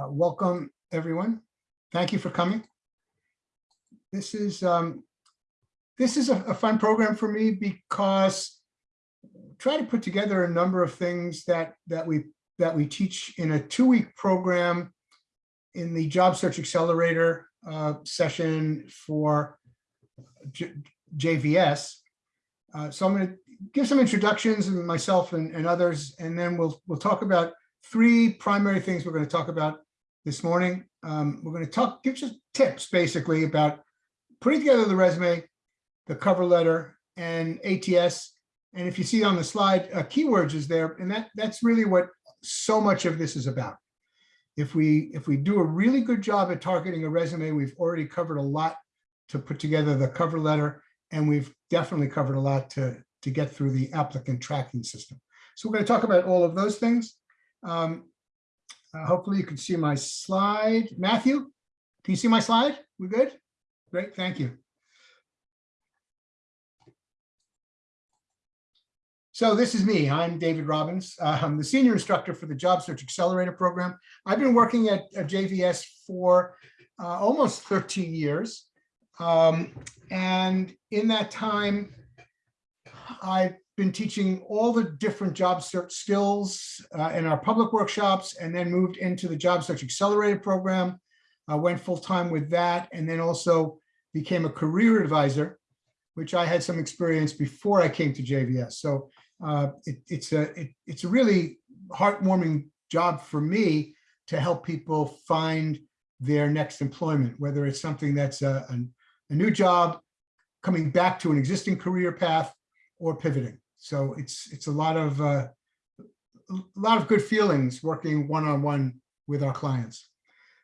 Uh, welcome, everyone. Thank you for coming. This is um, this is a, a fun program for me because try to put together a number of things that that we that we teach in a two-week program in the Job Search Accelerator uh, session for J JVS. Uh, so I'm going to give some introductions and myself and, and others, and then we'll we'll talk about three primary things we're going to talk about this morning. Um, we're going to talk, give just tips basically about putting together the resume, the cover letter, and ATS. And if you see on the slide, uh, keywords is there, and that that's really what so much of this is about. If we if we do a really good job at targeting a resume, we've already covered a lot to put together the cover letter, and we've definitely covered a lot to to get through the applicant tracking system. So we're going to talk about all of those things. Um, uh, hopefully you can see my slide. Matthew, can you see my slide? We're good? Great, thank you. So this is me. I'm David Robbins. Uh, I'm the senior instructor for the Job Search Accelerator program. I've been working at, at JVS for uh, almost 13 years. Um, and in that time, I've been teaching all the different job search skills uh, in our public workshops and then moved into the Job Search Accelerator program. I went full-time with that and then also became a career advisor, which I had some experience before I came to JVS. So uh, it, it's, a, it, it's a really heartwarming job for me to help people find their next employment, whether it's something that's a, a, a new job, coming back to an existing career path, or pivoting. So it's it's a lot of uh, a lot of good feelings working one-on-one with our clients.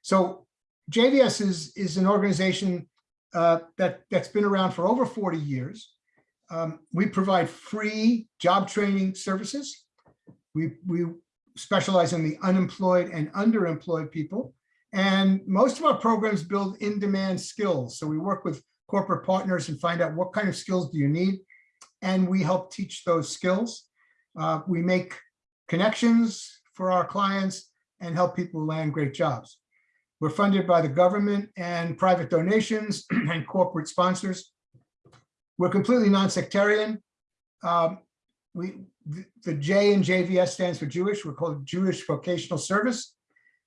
So JVS is is an organization uh, that that's been around for over 40 years. Um, we provide free job training services. We we specialize in the unemployed and underemployed people. And most of our programs build in-demand skills. So we work with corporate partners and find out what kind of skills do you need and we help teach those skills. Uh, we make connections for our clients and help people land great jobs. We're funded by the government and private donations and corporate sponsors. We're completely non-sectarian. Um, we, the, J in JVS stands for Jewish. We're called Jewish Vocational Service,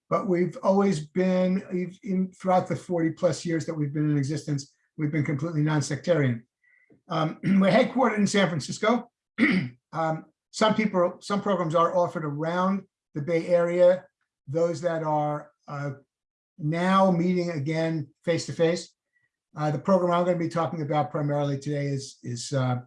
but we've always been, in, throughout the 40 plus years that we've been in existence, we've been completely non-sectarian. Um, we're headquartered in San Francisco. um, some people, some programs are offered around the Bay Area. Those that are uh, now meeting again face to face. Uh, the program I'm going to be talking about primarily today is is uh,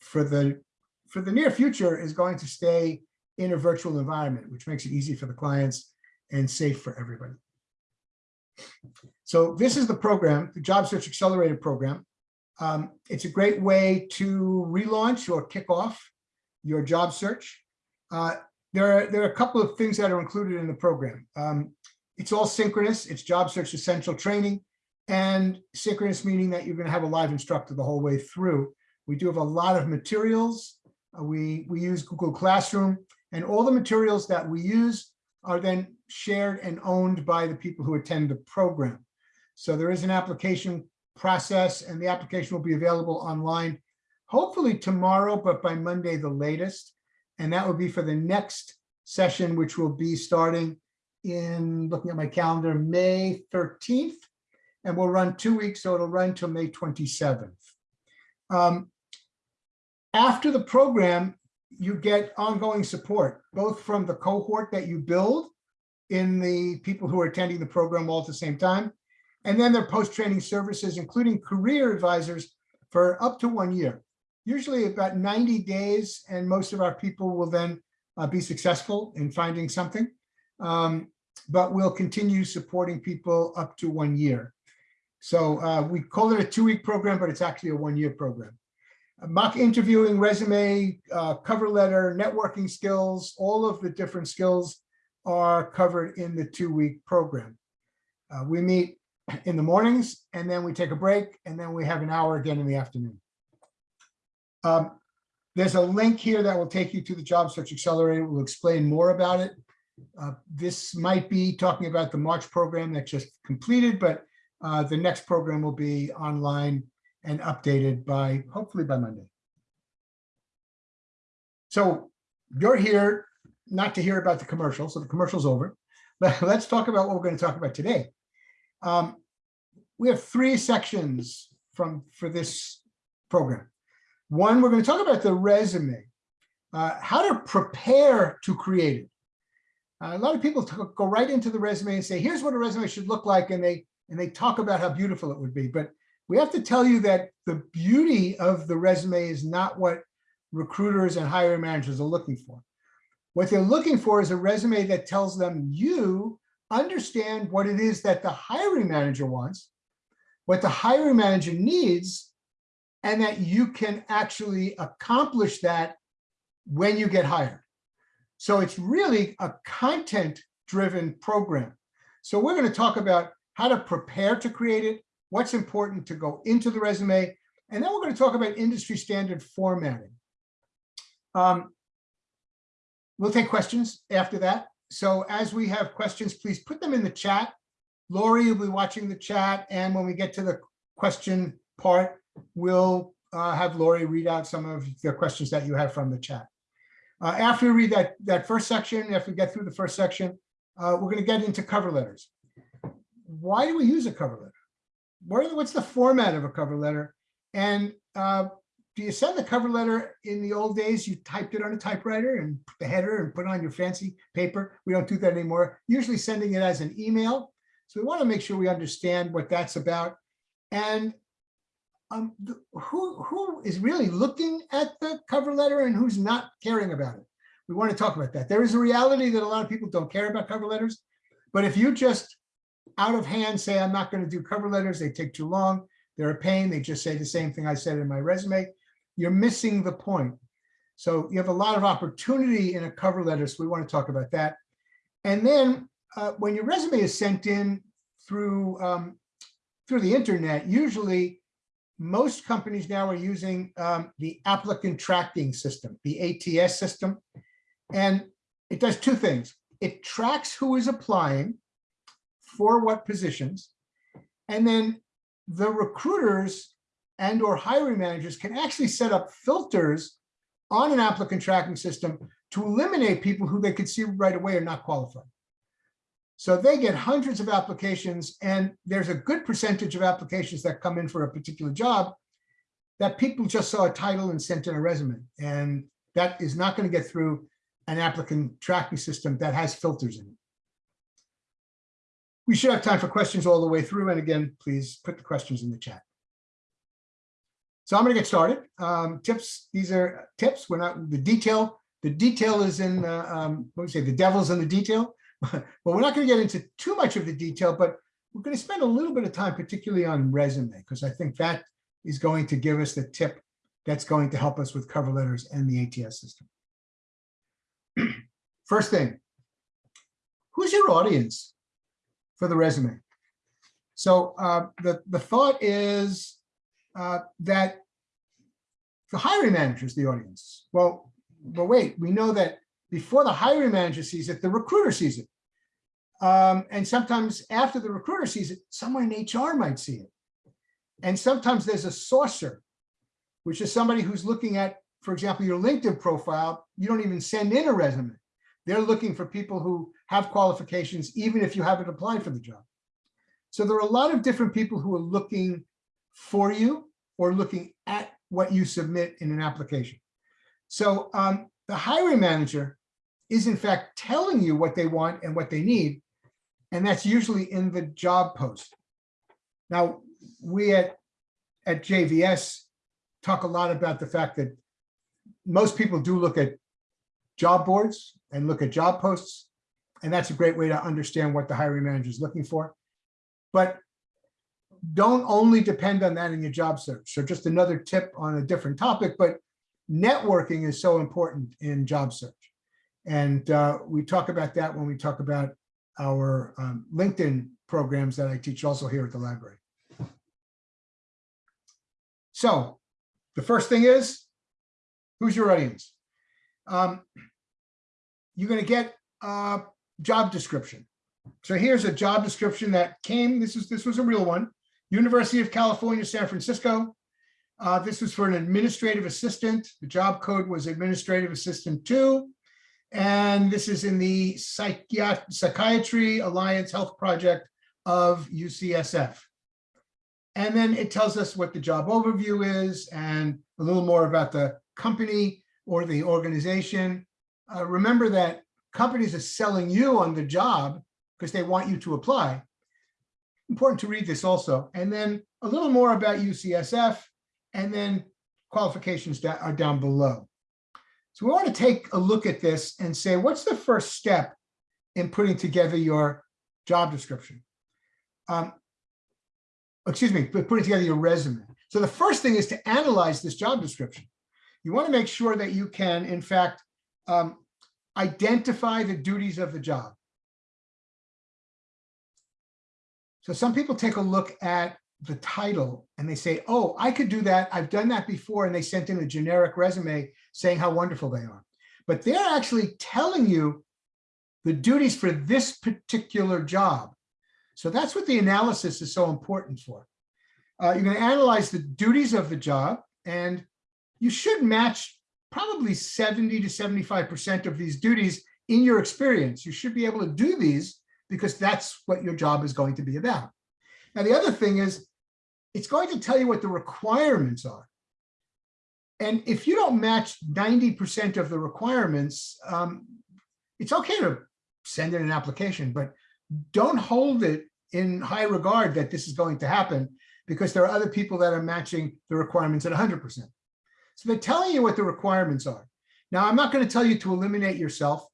for the for the near future is going to stay in a virtual environment, which makes it easy for the clients and safe for everybody. So this is the program, the Job Search Accelerator program. Um, it's a great way to relaunch or kick off your job search. Uh, there, are, there are a couple of things that are included in the program. Um, it's all synchronous. It's job search essential training and synchronous meaning that you're going to have a live instructor the whole way through. We do have a lot of materials. Uh, we, we use Google Classroom and all the materials that we use are then shared and owned by the people who attend the program. So there is an application process and the application will be available online, hopefully tomorrow, but by Monday the latest. And that will be for the next session, which will be starting in, looking at my calendar, May 13th. And we'll run two weeks, so it'll run till May 27th. Um, after the program, you get ongoing support, both from the cohort that you build in the people who are attending the program all at the same time, and then their post-training services, including career advisors for up to one year, usually about 90 days. And most of our people will then uh, be successful in finding something. Um, but we'll continue supporting people up to one year. So uh, we call it a two-week program, but it's actually a one-year program. Mock interviewing, resume, uh, cover letter, networking skills, all of the different skills are covered in the two-week program. Uh, we meet in the mornings, and then we take a break, and then we have an hour again in the afternoon. Um, there's a link here that will take you to the Job Search Accelerator. We'll explain more about it. Uh, This might be talking about the March program that just completed, but uh, the next program will be online and updated by, hopefully by Monday. So you're here not to hear about the commercial, so the commercial's over. But let's talk about what we're going to talk about today. Um, We have three sections from, for this program. One, we're going to talk about the resume, uh, how to prepare to create it. Uh, a lot of people go right into the resume and say, here's what a resume should look like, and they, and they talk about how beautiful it would be. But we have to tell you that the beauty of the resume is not what recruiters and hiring managers are looking for. What they're looking for is a resume that tells them you understand what it is that the hiring manager wants, what the hiring manager needs, and that you can actually accomplish that when you get hired. So it's really a content-driven program. So we're going to talk about how to prepare to create it, what's important to go into the resume, and then we're going to talk about industry standard formatting. Um, We'll take questions after that. So as we have questions, please put them in the chat. Lori will be watching the chat, and when we get to the question part, we'll uh, have Lori read out some of the questions that you have from the chat. Uh, After we read that, that first section, after we get through the first section, uh, we're going to get into cover letters. Why do we use a cover letter? What the- what's the format of a cover letter? And uh, do you send the cover letter in the old days? You typed it on a typewriter and put the header and put on your fancy paper. We don't do that anymore. Usually sending it as an email. So we want to make sure we understand what that's about. And um, th- who, who is really looking at the cover letter and who's not caring about it? We want to talk about that. There is a reality that a lot of people don't care about cover letters. But if you just out of hand say, I'm not going to do cover letters, they take too long, they're a pain, they just say the same thing I said in my resume, you're missing the point. So you have a lot of opportunity in a cover letter, so we want to talk about that. And then uh, when your resume is sent in through, um, through the internet, usually most companies now are using um, the applicant tracking system, the ATS system. And it does two things. It tracks who is applying for what positions. And then the recruiters and or hiring managers can actually set up filters on an applicant tracking system to eliminate people who they could see right away are not qualified. So they get hundreds of applications and there's a good percentage of applications that come in for a particular job that people just saw a title and sent in a resume. And that is not going to get through an applicant tracking system that has filters in it. We should have time for questions all the way through. And again, please put the questions in the chat. So I'm going to get started. Um, tips, these are tips. We're not, the detail, the detail is in, uh, um, what do say, the devil's in the detail. but we're not going to get into too much of the detail, but we're going to spend a little bit of time, particularly on resume, because I think that is going to give us the tip that's going to help us with cover letters and the ATS system. First thing, who's your audience for the resume? So uh, the, the thought is uh, that the hiring manager is the audience. Well, but wait, we know that before the hiring manager sees it, the recruiter sees it. Um, and sometimes after the recruiter sees it, someone in HR might see it. And sometimes there's a sourcer, which is somebody who's looking at, for example, your LinkedIn profile. You don't even send in a resume. They're looking for people who have qualifications, even if you haven't applied for the job. So there are a lot of different people who are looking for you or looking at what you submit in an application. So um, the hiring manager is in fact telling you what they want and what they need. And that's usually in the job post. Now, we at, at JVS talk a lot about the fact that most people do look at job boards and look at job posts. And that's a great way to understand what the hiring manager is looking for. But don't only depend on that in your job search. So just another tip on a different topic, but networking is so important in job search. And uh, we talk about that when we talk about our um, LinkedIn programs that I teach also here at the library. So the first thing is, who's your audience? Um, you're going to get a job description. So here's a job description that came, this is, this was a real one. University of California, San Francisco. Uh, this was for an administrative assistant. The job code was administrative assistant two. And this is in the Psychiat Psychiatry Alliance Health Project of UCSF. And then it tells us what the job overview is and a little more about the company or the organization. Uh, remember that companies are selling you on the job because they want you to apply. Important to read this also. And then a little more about UCSF and then qualifications that are down below. So we want to take a look at this and say, what's the first step in putting together your job description? Um, excuse me, putting together your resume. So the first thing is to analyze this job description. You want to make sure that you can, in fact, um, identify the duties of the job. So some people take a look at the title and they say, oh, I could do that. I've done that before. And they sent in a generic resume saying how wonderful they are. But they're actually telling you the duties for this particular job. So that's what the analysis is so important for. Uh, you're going to analyze the duties of the job and you should match probably 70 to 75% of these duties in your experience. You should be able to do these because that's what your job is going to be about. Now, the other thing is it's going to tell you what the requirements are. And if you don't match 90% of the requirements, um, it's okay to send in an application, but don't hold it in high regard that this is going to happen because there are other people that are matching the requirements at 100%. So they're telling you what the requirements are. Now, I'm not going to tell you to eliminate yourself.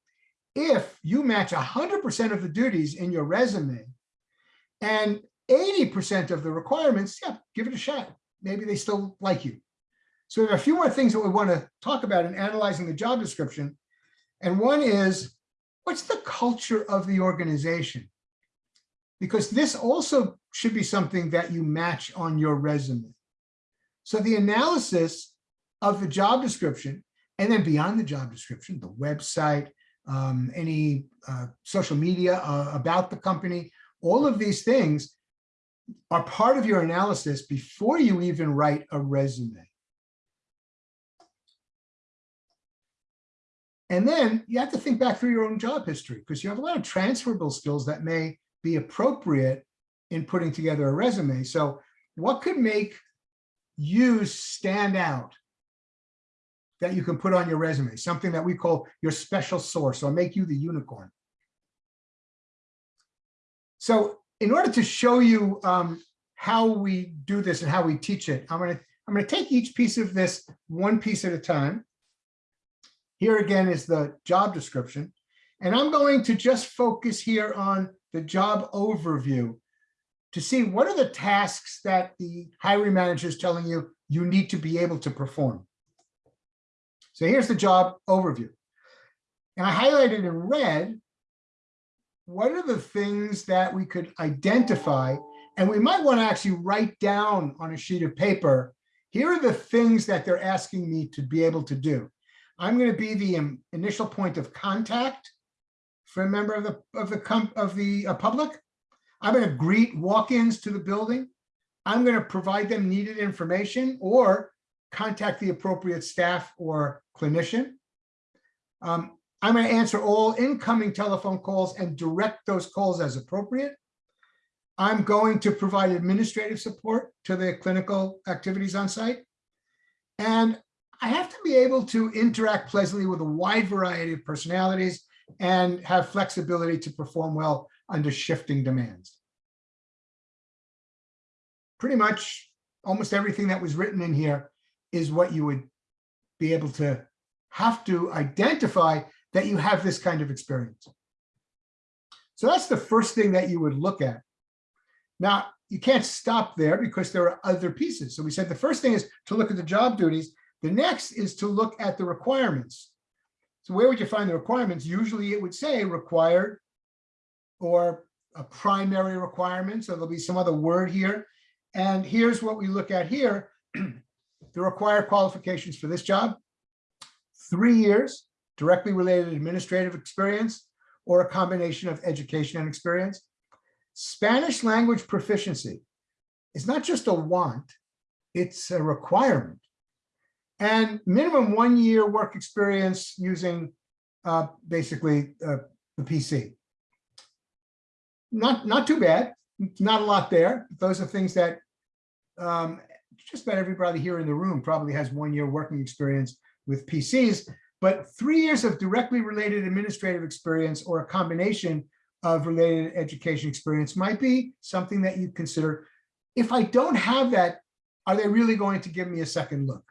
If you match 100% of the duties in your resume and 80% of the requirements, yeah, give it a shot. Maybe they still like you. So there are a few more things that we want to talk about in analyzing the job description. And one is, what's the culture of the organization? Because this also should be something that you match on your resume. So the analysis of the job description, and then beyond the job description, the website, um, any uh, social media uh, about the company, all of these things are part of your analysis before you even write a resume. And then you have to think back through your own job history because you have a lot of transferable skills that may be appropriate in putting together a resume. So what could make you stand out that you can put on your resume, something that we call your special source or make you the unicorn. So in order to show you um, how we do this and how we teach it, I'm going to I'm going to take each piece of this one piece at a time. Here again is the job description. And I'm going to just focus here on the job overview to see what are the tasks that the hiring manager is telling you you need to be able to perform. So here's the job overview. And I highlighted in red what are the things that we could identify? And we might want to actually write down on a sheet of paper, here are the things that they're asking me to be able to do. I'm going to be the initial point of contact for a member of the of the of the uh, public. I'm going to greet walk-ins to the building. I'm going to provide them needed information or contact the appropriate staff or clinician. Um, I'm going to answer all incoming telephone calls and direct those calls as appropriate. I'm going to provide administrative support to the clinical activities on site. And I have to be able to interact pleasantly with a wide variety of personalities and have flexibility to perform well under shifting demands. Pretty much almost everything that was written in here is what you would be able to have to identify that you have this kind of experience. So that's the first thing that you would look at. Now, you can't stop there because there are other pieces. So we said the first thing is to look at the job duties. The next is to look at the requirements. So where would you find the requirements? Usually it would say required or a primary requirement. So there'll be some other word here. And here's what we look at here. the required qualifications for this job, three years, directly related administrative experience or a combination of education and experience. Spanish language proficiency is not just a want, it's a requirement. And minimum one year work experience using uh, basically uh, the PC. Not, not too bad, not a lot there. Those are things that um, just about everybody here in the room probably has one year working experience with PCs, but three years of directly related administrative experience or a combination of related education experience might be something that you consider. If I don't have that, are they really going to give me a second look?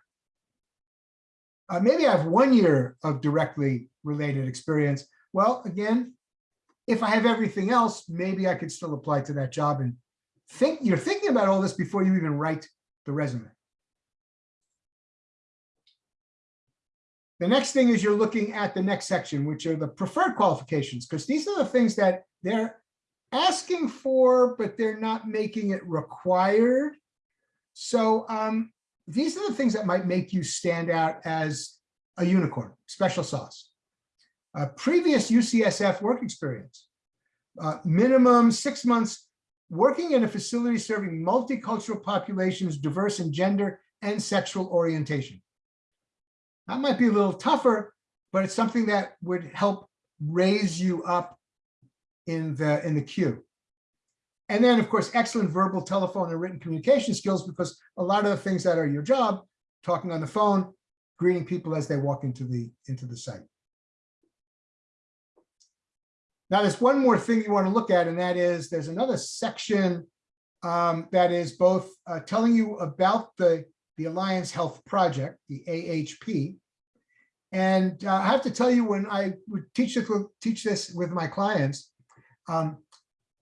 Uh, maybe I have one year of directly related experience. Well, again, if I have everything else, maybe I could still apply to that job and think you're thinking about all this before you even write the resume. The next thing is you're looking at the next section, which are the preferred qualifications, because these are the things that they're asking for, but they're not making it required. So um, these are the things that might make you stand out as a unicorn, special sauce. Uh, previous UCSF work experience, uh, minimum six months working in a facility serving multicultural populations, diverse in gender and sexual orientation. That might be a little tougher, but it's something that would help raise you up in the in the queue. And then, of course, excellent verbal, telephone, and written communication skills, because a lot of the things that are your job, talking on the phone, greeting people as they walk into the into the site. Now, there's one more thing you want to look at, and that is there's another section um, that is both uh, telling you about the, the Alliance Health Project, the AHP. And uh, I have to tell you, when I would teach this, teach this with my clients, um,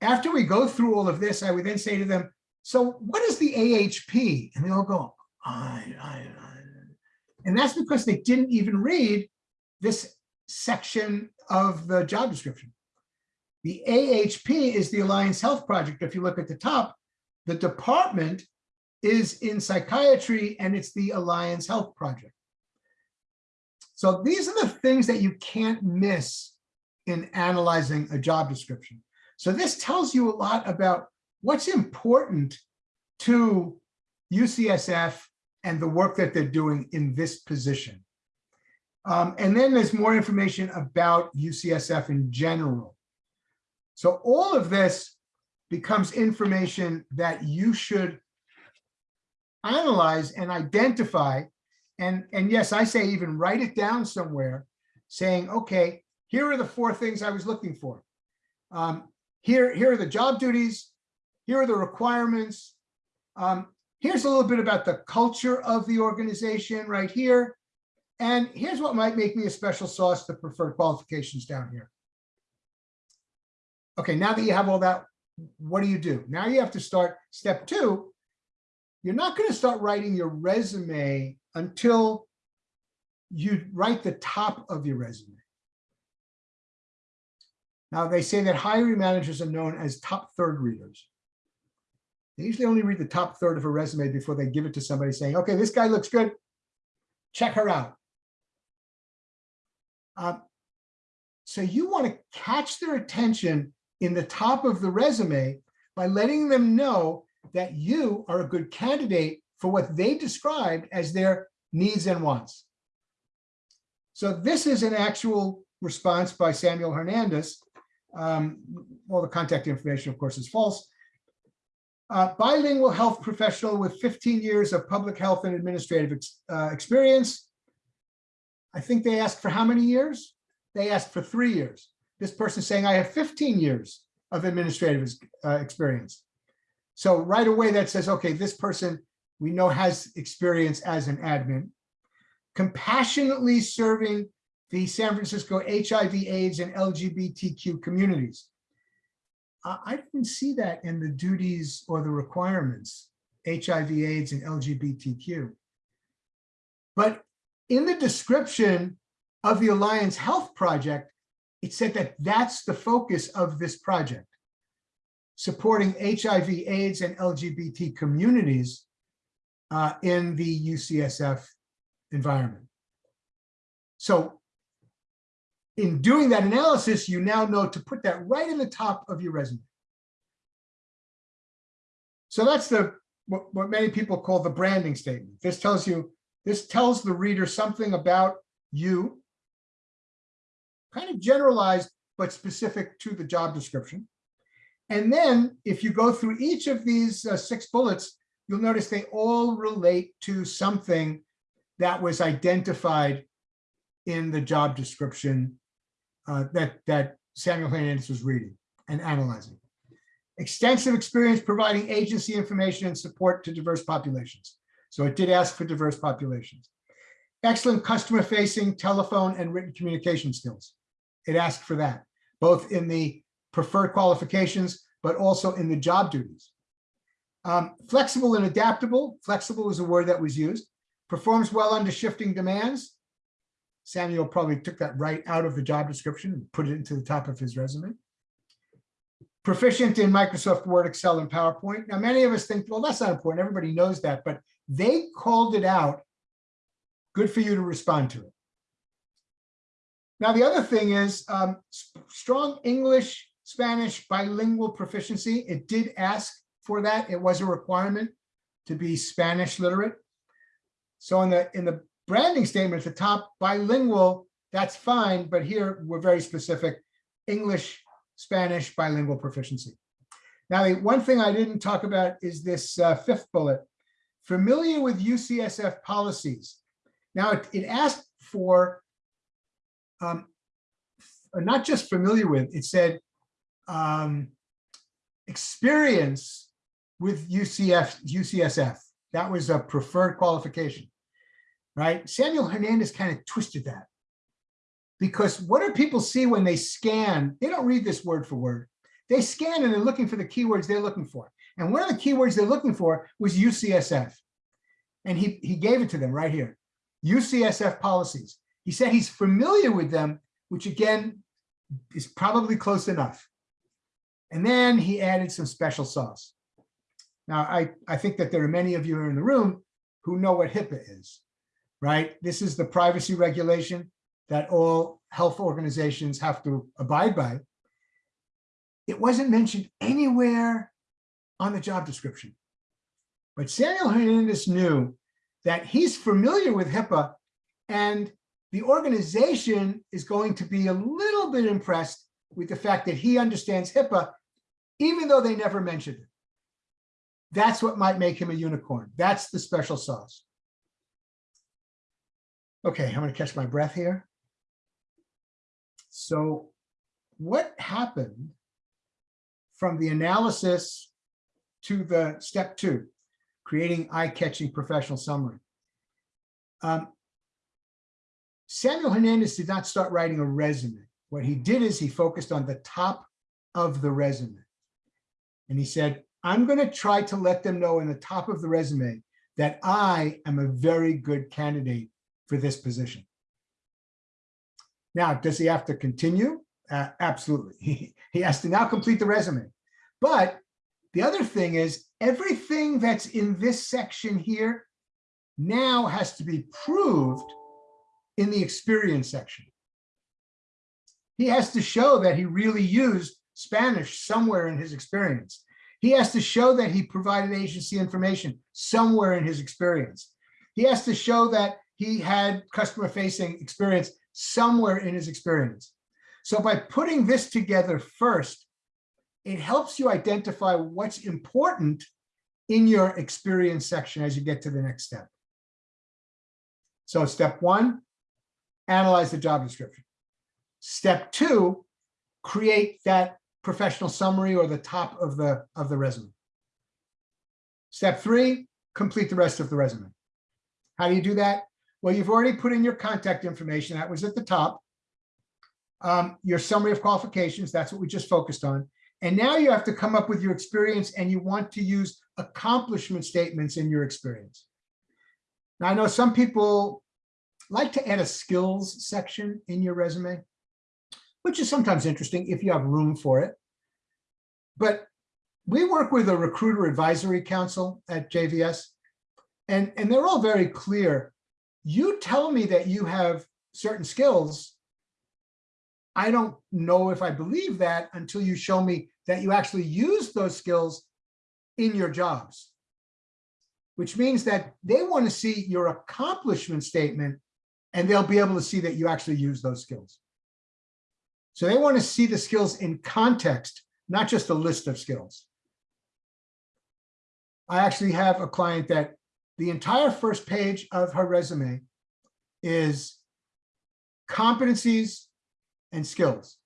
after we go through all of this, I would then say to them, so what is the AHP? And they all go, I, I, I. And that's because they didn't even read this section of the job description. The AHP is the Alliance Health Project. If you look at the top, the department is in psychiatry and it's the Alliance Health Project. So these are the things that you can't miss in analyzing a job description. So this tells you a lot about what's important to UCSF and the work that they're doing in this position. Um, and then there's more information about UCSF in general. So all of this becomes information that you should analyze and identify. And, and yes, I say even write it down somewhere saying, okay, here are the four things I was looking for. Um, here, here are the job duties. Here are the requirements. Um, here's a little bit about the culture of the organization right here. And here's what might make me a special sauce, the preferred qualifications down here. Okay, now that you have all that, what do you do? Now you have to start step two. You're not going to start writing your resume until you write the top of your resume. Now they say that hiring managers are known as top third readers. They usually only read the top third of a resume before they give it to somebody saying, okay, this guy looks good. Check her out. Uh, so you want to catch their attention in the top of the resume by letting them know that you are a good candidate for what they described as their needs and wants. So this is an actual response by Samuel Hernandez. Um, all the contact information, of course, is false. Uh, bilingual health professional with 15 years of public health and administrative ex uh, experience. I think they asked for how many years? They asked for three years. This person saying, I have 15 years of administrative uh, experience. So right away that says, okay, this person we know has experience as an admin. Compassionately serving the San Francisco HIV, AIDS, and LGBTQ communities. I didn't see that in the duties or the requirements, HIV, AIDS, and LGBTQ. But in the description of the Alliance Health Project, it said that that's the focus of this project, supporting HIV, AIDS, and LGBT communities uh, in the UCSF environment. So in doing that analysis, you now know to put that right in the top of your resume. So that's the what, what many people call the branding statement. This tells you, this tells the reader something about you, kind of generalized, but specific to the job description. And then if you go through each of these uh, six bullets, you'll notice they all relate to something that was identified in the job description uh, that, that Samuel Hernandez was reading and analyzing. Extensive experience providing agency information and support to diverse populations. So it did ask for diverse populations. Excellent customer facing telephone and written communication skills. It asked for that, both in the preferred qualifications, but also in the job duties. Um, flexible and adaptable. Flexible is a word that was used. Performs well under shifting demands. Samuel probably took that right out of the job description and put it into the top of his resume. Proficient in Microsoft Word, Excel, and PowerPoint. Now, many of us think, well, that's not important. Everybody knows that, but they called it out. Good for you to respond to it. Now, the other thing is um, strong English, Spanish bilingual proficiency. It did ask for that. It was a requirement to be Spanish literate. So in the in the branding statement at the top, bilingual, that's fine, but here we're very specific, English, Spanish bilingual proficiency. Now, the one thing I didn't talk about is this uh, fifth bullet, familiar with UCSF policies. Now, it, it asked for um, not just familiar with, it said um, experience with UCF, UCSF. That was a preferred qualification right? Samuel Hernandez kind of twisted that. Because what do people see when they scan? They don't read this word for word. They scan and they're looking for the keywords they're looking for. And one of the keywords they're looking for was UCSF. And he, he gave it to them right here. UCSF policies. He said he's familiar with them, which again is probably close enough. And then he added some special sauce. Now, I, I think that there are many of you in the room who know what HIPAA is right? This is the privacy regulation that all health organizations have to abide by. It wasn't mentioned anywhere on the job description. But Samuel Hernandez knew that he's familiar with HIPAA and the organization is going to be a little bit impressed with the fact that he understands HIPAA, even though they never mentioned it. That's what might make him a unicorn. That's the special sauce. Okay, I'm to catch my breath here. So what happened from the analysis to the step two, creating eye-catching professional summary? Um, Samuel Hernandez did not start writing a resume. What he did is he focused on the top of the resume. And he said, I'm going to try to let them know in the top of the resume that I am a very good candidate for this position. Now, does he have to continue? Uh, absolutely. He, he has to now complete the resume. But the other thing is everything that's in this section here now has to be proved in the experience section. He has to show that he really used Spanish somewhere in his experience. He has to show that he provided agency information somewhere in his experience. He has to show that he had customer facing experience somewhere in his experience. So by putting this together first, it helps you identify what's important in your experience section as you get to the next step. So step one, analyze the job description. Step two, create that professional summary or the top of the, of the resume. Step three, complete the rest of the resume. How do you do that? Well, you've already put in your contact information. That was at the top. Um, your summary of qualifications, that's what we just focused on. And now you have to come up with your experience and you want to use accomplishment statements in your experience. Now, I know some people like to add a skills section in your resume, which is sometimes interesting if you have room for it. But we work with a recruiter advisory council at JVS, and, and they're all very clear you tell me that you have certain skills I don't know if I believe that until you show me that you actually use those skills in your jobs. Which means that they want to see your accomplishment statement and they'll be able to see that you actually use those skills. So they want to see the skills in context, not just a list of skills. I actually have a client that the entire first page of her resume is competencies and skills,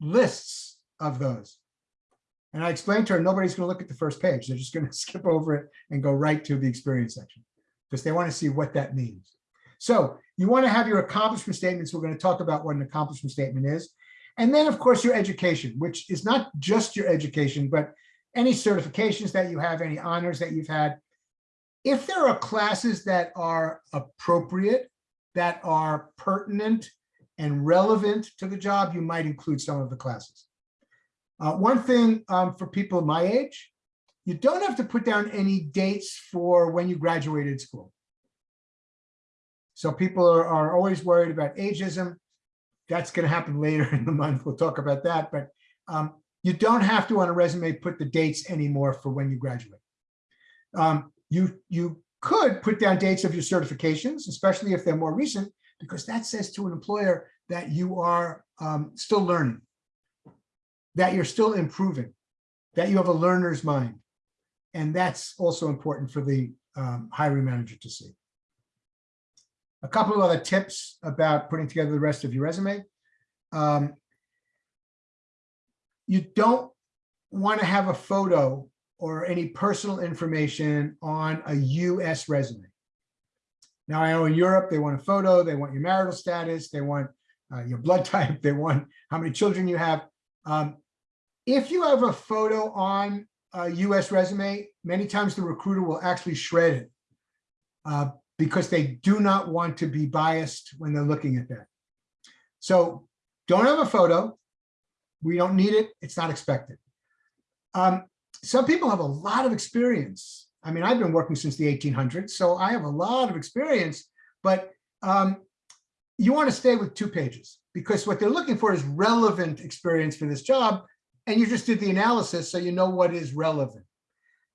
lists of those. And I explained to her, nobody's going to look at the first page. They're just going to skip over it and go right to the experience section because they want to see what that means. So you want to have your accomplishment statements. We're going to talk about what an accomplishment statement is. And then, of course, your education, which is not just your education, but any certifications that you have, any honors that you've had. If there are classes that are appropriate, that are pertinent and relevant to the job, you might include some of the classes. Uh, one thing um, for people my age, you don't have to put down any dates for when you graduated school. So people are, are always worried about ageism. That's going to happen later in the month. We'll talk about that. But um, you don't have to on a resume put the dates anymore for when you graduate. Um, you, you could put down dates of your certifications, especially if they're more recent, because that says to an employer that you are um, still learning, that you're still improving, that you have a learner's mind. And that's also important for the um, hiring manager to see. A couple of other tips about putting together the rest of your resume. Um, you don't want to have a photo or any personal information on a US resume. Now I know in Europe, they want a photo, they want your marital status, they want uh, your blood type, they want how many children you have. Um, if you have a photo on a US resume, many times the recruiter will actually shred it uh, because they do not want to be biased when they're looking at that. So don't have a photo. We don't need it. It's not expected. Um, some people have a lot of experience. I mean, I've been working since the 1800s, so I have a lot of experience, but um, you want to stay with two pages because what they're looking for is relevant experience for this job. And you just did the analysis, so you know what is relevant.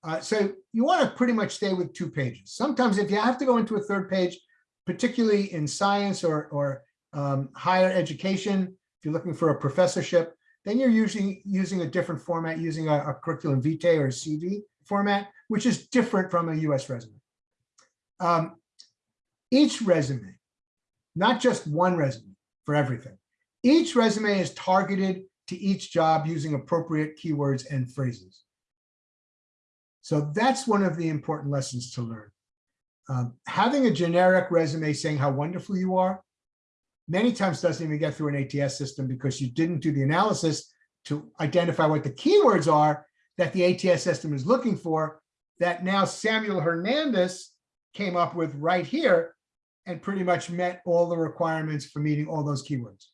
Uh, so you want to pretty much stay with two pages. Sometimes if you have to go into a third page, particularly in science or, or um, higher education, if you're looking for a professorship, then you're usually using a different format, using a, a curriculum vitae or CV format, which is different from a US resume. Um, each resume, not just one resume for everything, each resume is targeted to each job using appropriate keywords and phrases. So that's one of the important lessons to learn. Um, having a generic resume saying how wonderful you are many times doesn't even get through an ATS system because you didn't do the analysis to identify what the keywords are that the ATS system is looking for that now Samuel Hernandez came up with right here and pretty much met all the requirements for meeting all those keywords.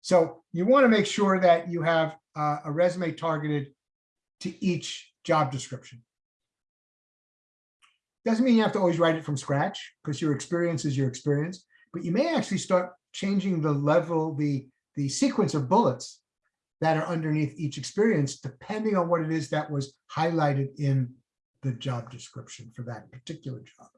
So you want to make sure that you have uh, a resume targeted to each job description. Doesn't mean you have to always write it from scratch because your experience is your experience but you may actually start changing the level, the, the sequence of bullets that are underneath each experience, depending on what it is that was highlighted in the job description for that particular job.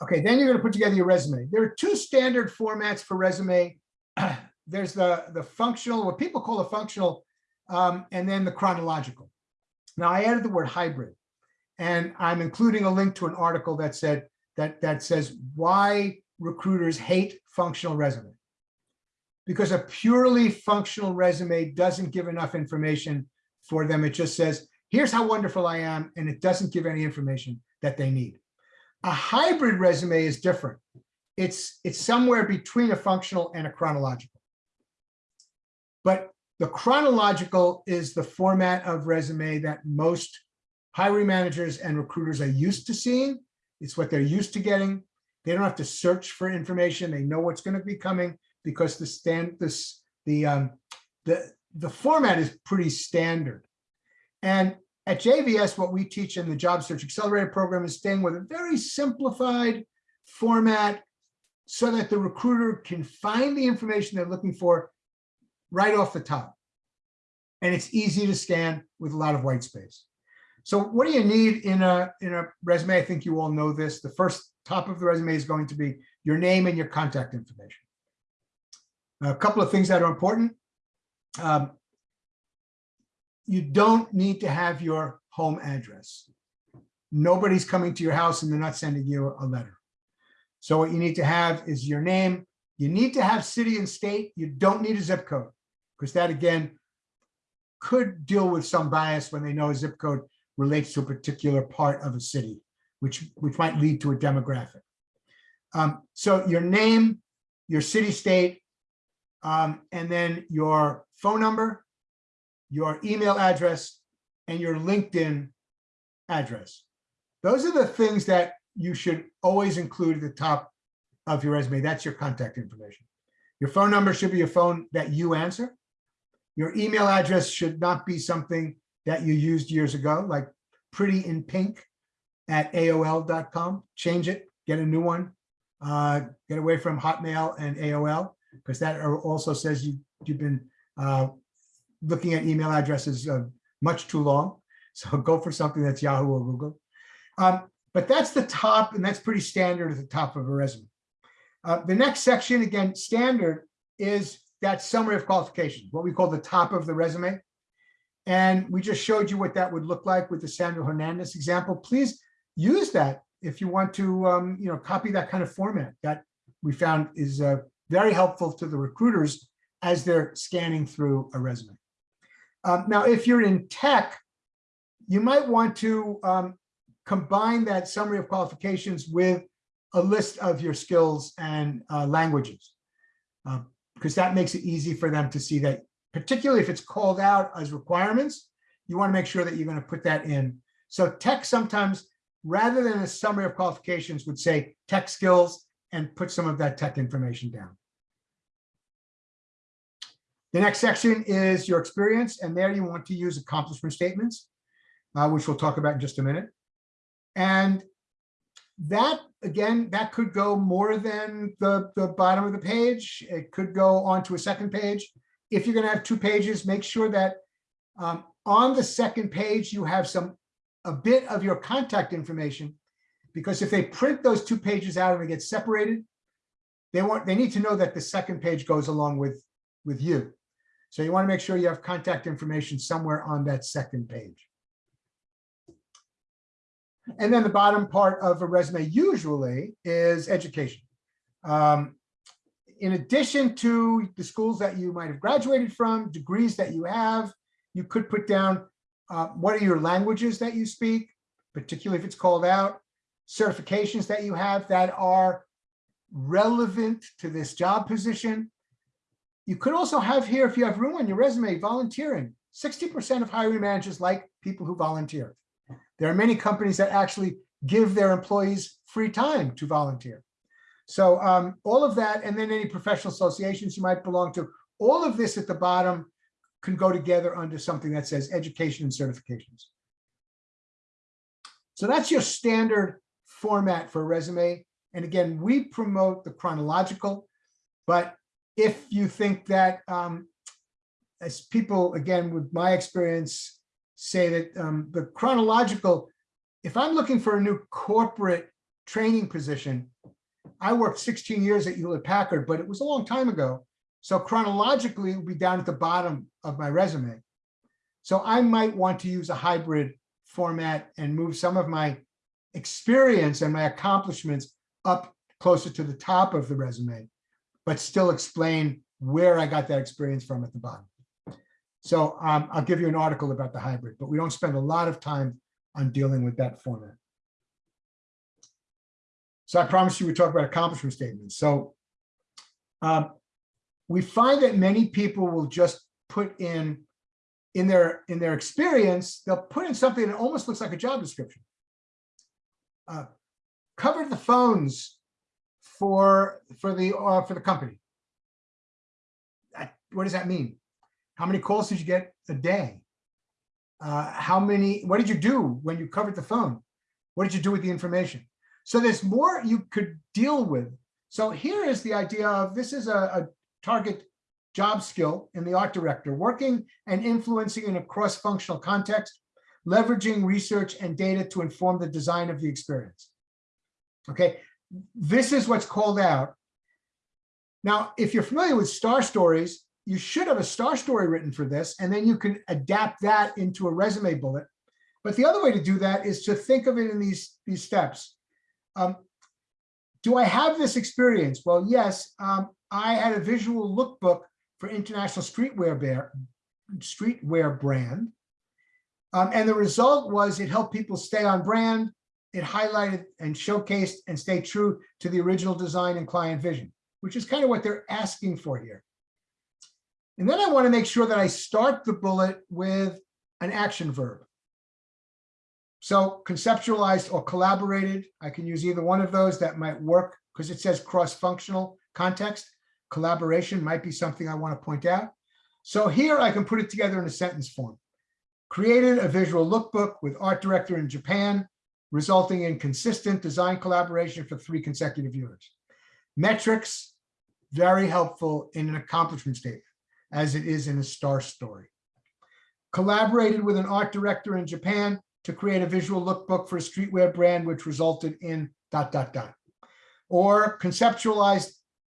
Okay, then you're going to put together your resume. There are two standard formats for resume. There's the, the functional, what people call a functional, um, and then the chronological. Now I added the word hybrid, and I'm including a link to an article that said that, that says why recruiters hate functional resume. Because a purely functional resume doesn't give enough information for them. It just says, here's how wonderful I am, and it doesn't give any information that they need. A hybrid resume is different. It's, it's somewhere between a functional and a chronological. But the chronological is the format of resume that most hiring managers and recruiters are used to seeing. It's what they're used to getting. They don't have to search for information. They know what's going to be coming because the stand this the um, the the format is pretty standard. And at JVS, what we teach in the Job Search Accelerator program is staying with a very simplified format, so that the recruiter can find the information they're looking for right off the top. And it's easy to scan with a lot of white space. So what do you need in a, in a resume? I think you all know this. The first top of the resume is going to be your name and your contact information. A couple of things that are important. Um, you don't need to have your home address. Nobody's coming to your house and they're not sending you a letter. So what you need to have is your name. You need to have city and state. You don't need a zip code because that again could deal with some bias when they know a zip code relates to a particular part of a city, which, which might lead to a demographic. Um, so your name, your city, state, um, and then your phone number, your email address, and your LinkedIn address. Those are the things that you should always include at the top of your resume. That's your contact information. Your phone number should be a phone that you answer. Your email address should not be something that you used years ago, like pretty in pink at AOL.com. Change it, get a new one. Uh, get away from Hotmail and AOL because that also says you, you've been uh, looking at email addresses uh, much too long. So go for something that's Yahoo or Google. Um, but that's the top, and that's pretty standard at the top of a resume. Uh, the next section, again, standard, is that summary of qualifications, what we call the top of the resume. And we just showed you what that would look like with the Samuel Hernandez example. Please use that if you want to, um, you know, copy that kind of format that we found is uh, very helpful to the recruiters as they're scanning through a resume. Um, now, if you're in tech, you might want to um, combine that summary of qualifications with a list of your skills and uh, languages, uh, because that makes it easy for them to see that particularly if it's called out as requirements, you want to make sure that you're going to put that in. So tech sometimes, rather than a summary of qualifications, would say tech skills and put some of that tech information down. The next section is your experience, and there you want to use accomplishment statements, uh, which we'll talk about in just a minute. And that, again, that could go more than the, the bottom of the page. It could go onto a second page if you're going to have two pages, make sure that um, on the second page, you have some a bit of your contact information, because if they print those two pages out and they get separated, they want they need to know that the second page goes along with with you. So you want to make sure you have contact information somewhere on that second page. And then the bottom part of a resume usually is education. Um, in addition to the schools that you might have graduated from, degrees that you have, you could put down uh, what are your languages that you speak, particularly if it's called out, certifications that you have that are relevant to this job position. You could also have here, if you have room on your resume, volunteering. 60% of hiring managers like people who volunteer. There are many companies that actually give their employees free time to volunteer. So um, all of that, and then any professional associations you might belong to, all of this at the bottom can go together under something that says education and certifications. So that's your standard format for a resume. And again, we promote the chronological, but if you think that, um, as people, again, with my experience, say that um, the chronological, if I'm looking for a new corporate training position, I worked 16 years at Hewlett Packard, but it was a long time ago. So chronologically, it would be down at the bottom of my resume. So I might want to use a hybrid format and move some of my experience and my accomplishments up closer to the top of the resume, but still explain where I got that experience from at the bottom. So um, I'll give you an article about the hybrid, but we don't spend a lot of time on dealing with that format. So I promised you we'd talk about accomplishment statements. So um, we find that many people will just put in in their in their experience, they'll put in something that almost looks like a job description. Uh, covered the phones for for the uh, for the company. what does that mean? How many calls did you get a day? Uh, how many? What did you do when you covered the phone? What did you do with the information? So there's more you could deal with So here is the idea of this is a, a target job skill in the art director, working and influencing in a cross-functional context, leveraging research and data to inform the design of the experience. Okay, this is what's called out. Now, if you're familiar with star stories, you should have a star story written for this, and then you can adapt that into a resume bullet. But the other way to do that is to think of it in these, these steps. Um, do I have this experience? Well, yes, um, I had a visual lookbook for International Streetwear Bear, Streetwear brand. Um, and the result was it helped people stay on brand. It highlighted and showcased and stayed true to the original design and client vision, which is kind of what they're asking for here. And then I want to make sure that I start the bullet with an action verb. So conceptualized or collaborated, I can use either one of those that might work because it says cross-functional context. Collaboration might be something I want to point out. So here I can put it together in a sentence form. Created a visual lookbook with art director in Japan, resulting in consistent design collaboration for three consecutive years. Metrics, very helpful in an accomplishment statement, as it is in a star story. Collaborated with an art director in Japan to create a visual lookbook for a streetwear brand, which resulted in dot, dot, dot. Or conceptualized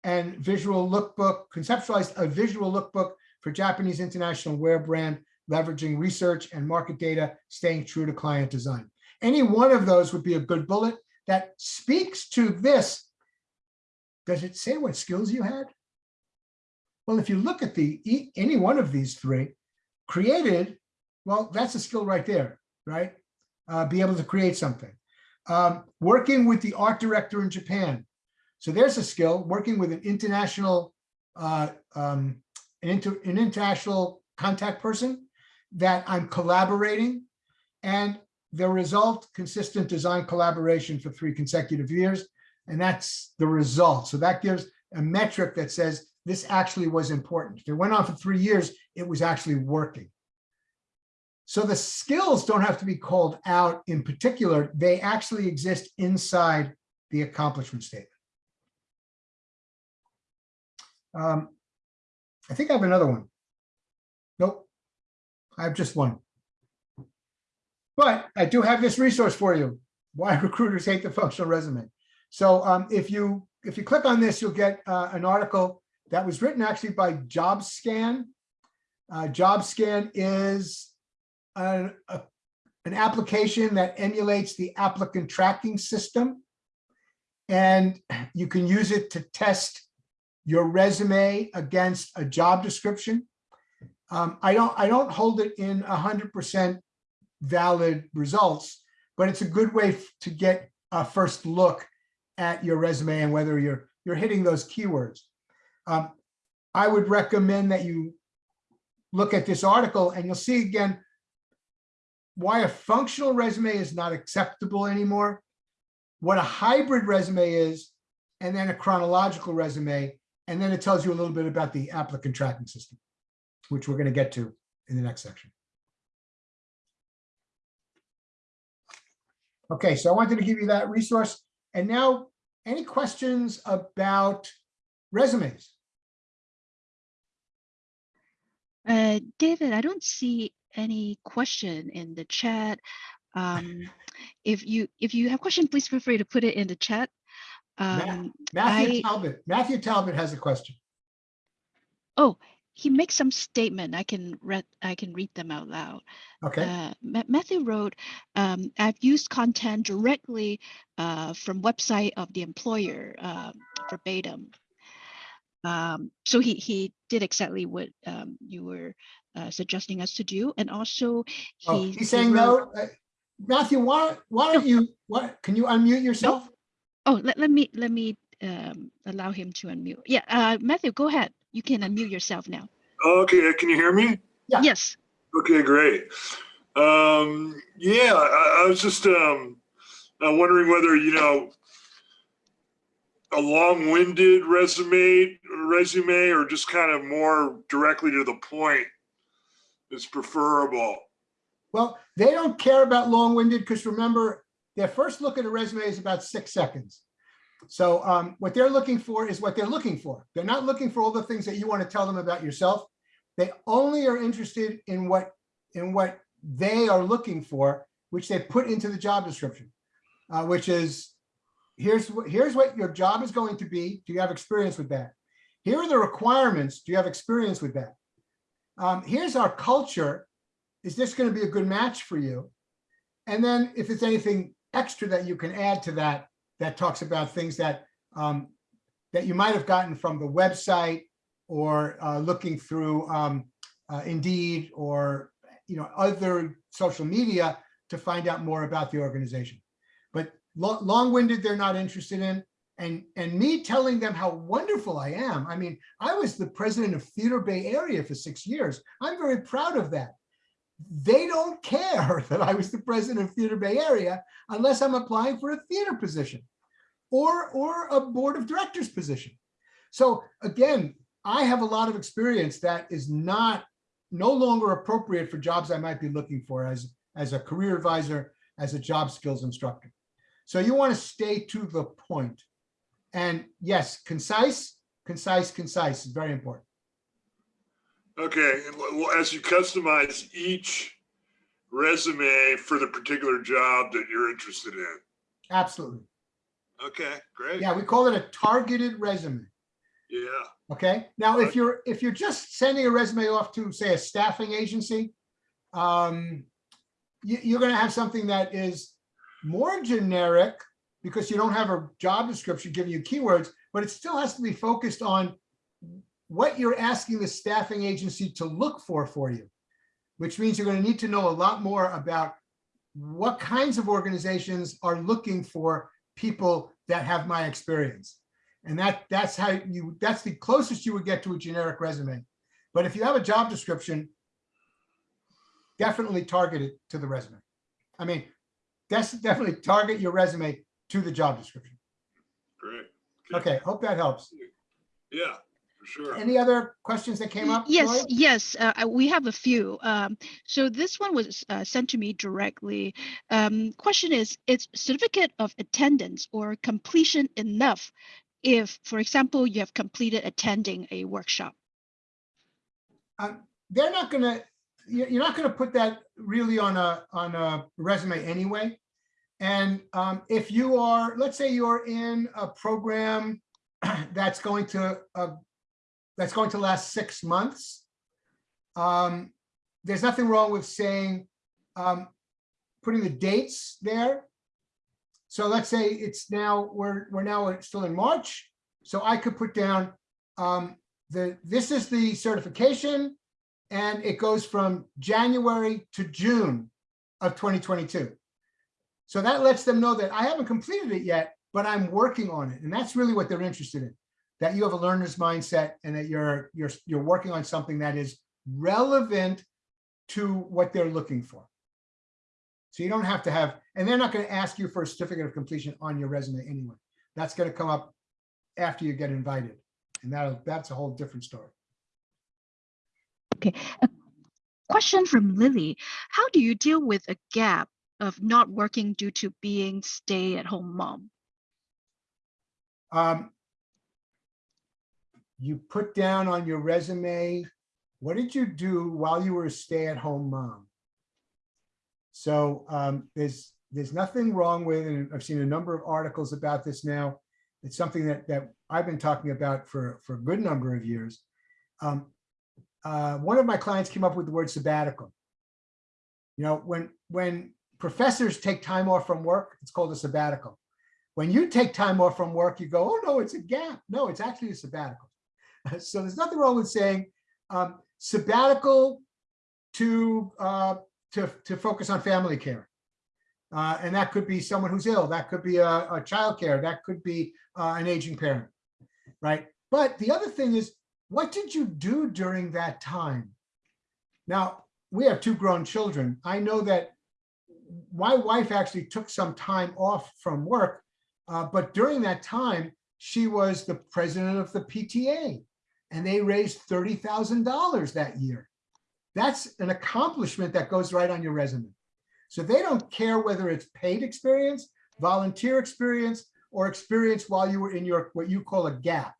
and visual lookbook, conceptualized a visual lookbook for Japanese international wear brand, leveraging research and market data, staying true to client design. Any one of those would be a good bullet that speaks to this. Does it say what skills you had? Well, if you look at the any one of these three, created, well, that's a skill right there, right? Uh, be able to create something. Um, working with the art director in Japan. So there's a skill, working with an international, uh, um, an, inter, an international contact person that I'm collaborating and the result, consistent design collaboration for three consecutive years. And that's the result. So that gives a metric that says this actually was important. If it went on for three years, it was actually working. So the skills don't have to be called out in particular. They actually exist inside the accomplishment statement. Um, I think I have another one. Nope. I have just one. But I do have this resource for you. Why recruiters hate the functional resume. So um, if you if you click on this, you'll get uh, an article that was written actually by JobScan. Uh, JobScan is an, a, an application that emulates the applicant tracking system. And you can use it to test your resume against a job description. Um, I don't I don't hold it in 100% valid results, but it's a good way to get a first look at your resume and whether you're you're hitting those keywords. Um, I would recommend that you look at this article and you'll see again why a functional resume is not acceptable anymore, what a hybrid resume is, and then a chronological resume. And then it tells you a little bit about the applicant tracking system, which we're going to get to in the next section. Okay, so I wanted to give you that resource. And now, any questions about resumes? Uh, David, I don't see any question in the chat. Um, if you if you have question, please feel free to put it in the chat. Um, Matthew I- Talbot, Matthew Talbot has a question. oh, he makes some statement. I can read I can read them out loud. Okay, Uh, Matthew wrote, um, I've used content directly uh, from website of the employer um, verbatim. Um, so he, he did exactly what um, you were uh, suggesting us to do. And also oh, he. he's he saying wrote- no. Uh, Matthew, why, why don't you, what, can you unmute yourself? Oh, let, let me, let me um, allow him to unmute. Yeah, uh, Matthew, go ahead. You can unmute yourself now. Okay, can you hear me? Yeah. Yes. Okay, great. Um, yeah, I, I was just um, uh, wondering whether you know a long-winded resume, resume, or just kind of more directly to the point is preferable. Well, they don't care about long-winded because remember, their first look at a resume is about six seconds. So um, what they're looking for is what they're looking for. They're not looking for all the things that you want to tell them about yourself. They only are interested in what in what they are looking for, which they put into the job description, uh, which is here's what here's what your job is going to be. Do you have experience with that? Here are the requirements. Do you have experience with that? Um, here's our culture. Is this going to be a good match for you? And then if it's anything extra that you can add to that, that talks about things that um, that you might have gotten from the website or uh, looking through um, uh, Indeed or you know other social media to find out more about the organization. Long-winded, they're not interested in. And, and me telling them how wonderful I am. I mean, I was the president of Theater Bay Area for six years. I'm very proud of that. They don't care that I was the president of Theater Bay Area unless I'm applying for a theater position or, or a board of directors position. So again, I have a lot of experience that is not, no longer appropriate for jobs I might be looking for as, as a career advisor, as a job skills instructor. So you want to stay to the point. And yes, concise, concise, concise is very important. Okay, and well, as you customize each resume for the particular job that you're interested in. Absolutely. Okay, great. Yeah, we call it a targeted resume. Yeah, Okay, now if you're, if you're just sending a resume off to, say, a staffing agency, um, you, you're gonna have something that is more generic because you don't have a job description giving you keywords, but it still has to be focused on what you're asking the staffing agency to look for for you, which means you're gonna need to know a lot more about what kinds of organizations are looking for people that have my experience. And that, that's how you, that's the closest you would get to a generic resume. But if you have a job description, definitely target it to the resume. I mean, that's definitely target your resume to the job description. great. Okay, hope that helps. Yeah, for sure. Any other questions that came up? Yes, Joy? yes, uh, uh, we have a few. Um, so this one was uh, sent to me directly. Um, question is, is certificate of attendance or completion enough if, for example, you have completed attending a workshop? Um, They're not gonna, you're, you're not gonna put that really on a, on a resume anyway. And um, if you are, let's say you're in a program that's going to, uh, that's going to last six months. um, There's nothing wrong with saying, um, putting the dates there. So let's say it's now, we're, we're now still in March. So I could put down, um, the, this is the certification and it goes from January to June of 2022. So that lets them know that I haven't completed it yet, but I'm working on it. And that's really what they're interested in. That you have a learner's mindset and that you're, you're, you're working on something that is relevant to what they're looking for. So you don't have to have, and they're not going to ask you for a certificate of completion on your resume anyway. That's going to come up after you get invited. And that, that's a whole different story. Question from Lily. How do you deal with a gap of not working due to being stay-at-home mom? Um, you put down on your resume, what did you do while you were a stay-at-home mom? So um, there's, there's nothing wrong with, and I've seen a number of articles about this now. It's something that, that I've been talking about for, for a good number of years. Um, uh, one of my clients came up with the word sabbatical. You know, when, when professors take time off from work, it's called a sabbatical. When you take time off from work, you go, oh, no, it's a gap. No, it's actually a sabbatical. So there's nothing wrong with saying um, sabbatical to, uh, to, to focus on family care. Uh, and that could be someone who's ill. That could be a, a childcare. That could be uh, an aging parent, right? But the other thing is, what did you do during that time? Now, we have two grown children. I know that my wife actually took some time off from work, uh, but during that time, she was the president of the PTA and they raised $30,000 that year. That's an accomplishment that goes right on your resume. So they don't care whether it's paid experience, volunteer experience, or experience while you were in your, what you call a gap.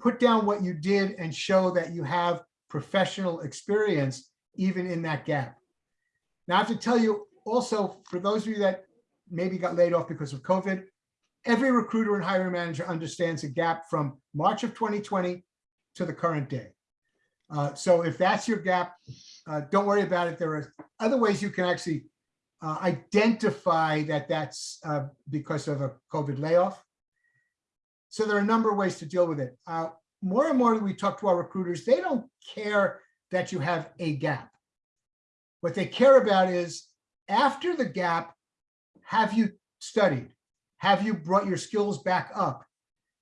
Put down what you did and show that you have professional experience even in that gap. Now, I have to tell you also, for those of you that maybe got laid off because of COVID, every recruiter and hiring manager understands a gap from March of 2020 to the current day. Uh, So if that's your gap, uh, don't worry about it. There are other ways you can actually uh, identify that that's uh, because of a COVID layoff. So there are a number of ways to deal with it. Uh, More and more we talk to our recruiters, they don't care that you have a gap. What they care about is after the gap, have you studied? Have you brought your skills back up?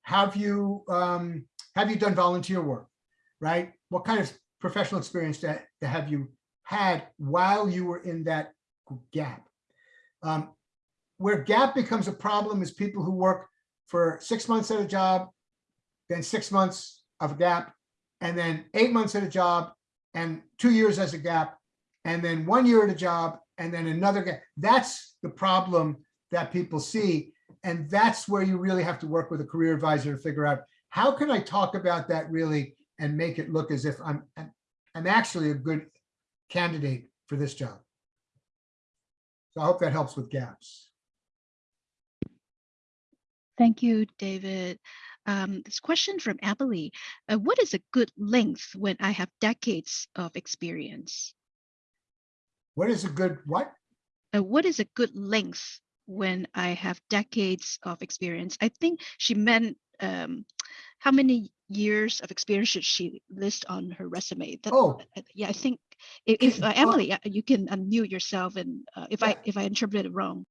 Have you, um, have you done volunteer work, right? What kind of professional experience that, that have you had while you were in that gap? Um, where gap becomes a problem is people who work for six months at a job, then six months of a gap, and then eight months at a job, and two years as a gap, and then one year at a job, and then another gap. That's the problem that people see. And that's where you really have to work with a career advisor to figure out, how can I talk about that really and make it look as if I'm, I'm actually a good candidate for this job. So I hope that helps with gaps. Thank you, David. Um, this question from Emily. Uh, what is a good length when I have decades of experience? What is a good, what? Uh, what is a good length when I have decades of experience? I think she meant um, how many years of experience should she list on her resume? That- Oh, uh, yeah, I think if, if uh, Uh, Emily, uh, you can unmute yourself and uh, if I if I interpreted it wrong.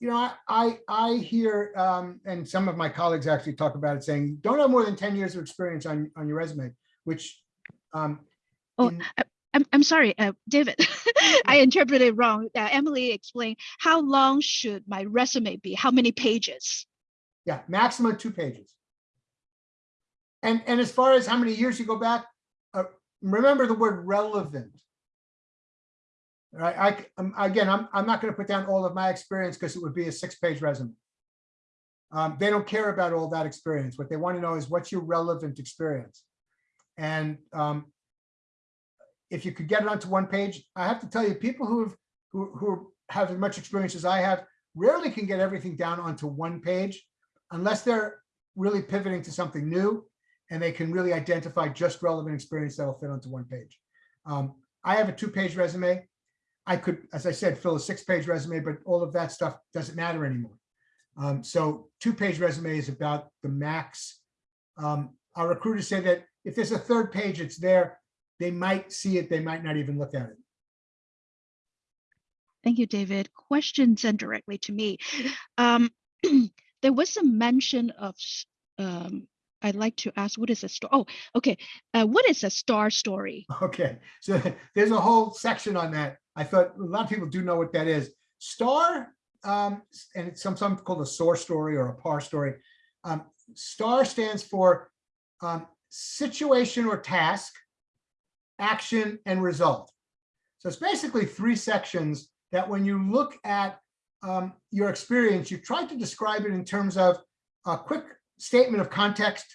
You know, I, I, I hear, um, and some of my colleagues actually talk about it saying, don't have more than 10 years of experience on, on your resume, which, um, Oh, I'm, I'm sorry, uh, David, I interpreted it wrong. Uh, Emily explained, how long should my resume be? How many pages? Yeah, maximum two pages. And, and as far as how many years you go back, uh, remember the word relevant. Right, I, um, again, I'm, I'm not gonna put down all of my experience because it would be a six-page resume. Um, they don't care about all that experience. What they want to know is what's your relevant experience? And, um, if you could get it onto one page, I have to tell you, people who have, who, who have as much experience as I have rarely can get everything down onto one page unless they're really pivoting to something new and they can really identify just relevant experience that'll fit onto one page. Um, I have a two-page resume. I could, as I said, fill a six-page resume, but all of that stuff doesn't matter anymore. Um, so two-page resume is about the max. Um, our recruiters say that if there's a third page, it's there. They might see it, they might not even look at it. Thank you, David. Question sent directly to me. Um, there was a mention of, um, I'd like to ask, what is a star? Oh, okay. Uh, what is a star story? Okay, so there's a whole section on that. I thought a lot of people do know what that is. Star, um, and it's sometimes called a source story or a par story. Um, star stands for um, situation or task, action and result. So it's basically three sections that when you look at um, your experience, you try to describe it in terms of a quick statement of context,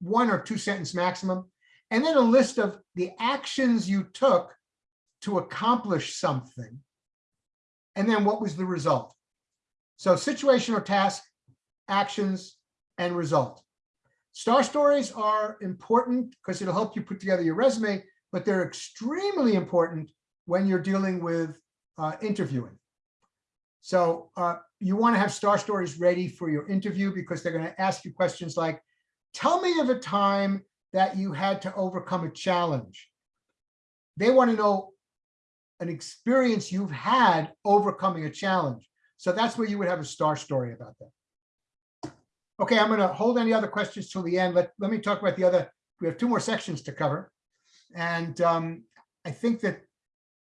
one or two sentence maximum, and then a list of the actions you took to accomplish something. And then what was the result? So situation or task, actions, and result. Star stories are important because it'll help you put together your resume, but they're extremely important when you're dealing with uh, interviewing. So uh, you want to have star stories ready for your interview because they're going to ask you questions like, tell me of a time that you had to overcome a challenge. They want to know an experience you've had overcoming a challenge. So that's where you would have a star story about that. Okay, I'm going to hold any other questions till the end. Let, let me talk about the other, we have two more sections to cover. And um, I think that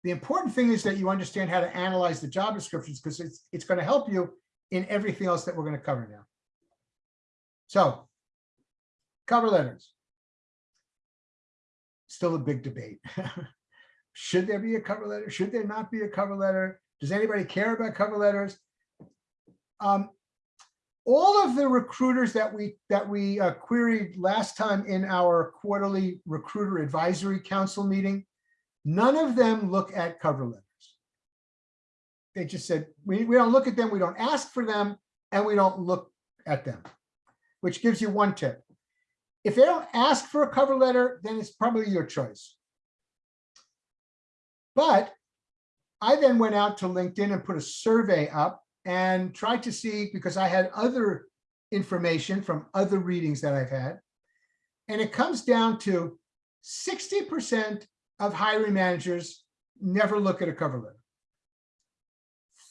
the important thing is that you understand how to analyze the job descriptions because it's, it's going to help you in everything else that we're going to cover now. So cover letters. Still a big debate. Should there be a cover letter? Should there not be a cover letter? Does anybody care about cover letters? Um, all of the recruiters that we, that we uh, queried last time in our quarterly recruiter advisory council meeting, none of them look at cover letters. They just said, we, we don't look at them, we don't ask for them, and we don't look at them, which gives you one tip. If they don't ask for a cover letter, then it's probably your choice. But I then went out to LinkedIn and put a survey up and tried to see, because I had other information from other readings that I've had. And it comes down to 60% of hiring managers never look at a cover letter.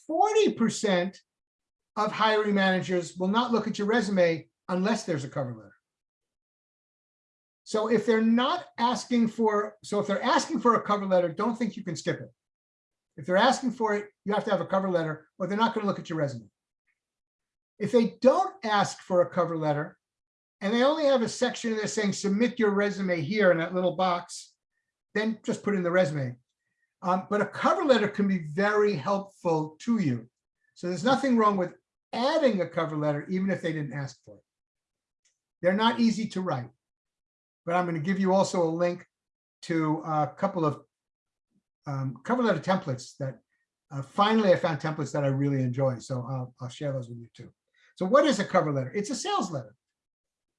40% of hiring managers will not look at your resume unless there's a cover letter. So if they're not asking for, so if they're asking for a cover letter, don't think you can skip it. If they're asking for it, you have to have a cover letter or they're not going to look at your resume. If they don't ask for a cover letter and they only have a section that's saying submit your resume here in that little box, then just put in the resume. Um, but a cover letter can be very helpful to you. So there's nothing wrong with adding a cover letter, even if they didn't ask for it. They're not easy to write, but I'm going to give you also a link to a couple of um, cover letter templates that uh, finally I found templates that I really enjoy. So I'll, I'll share those with you too. So what is a cover letter? It's a sales letter.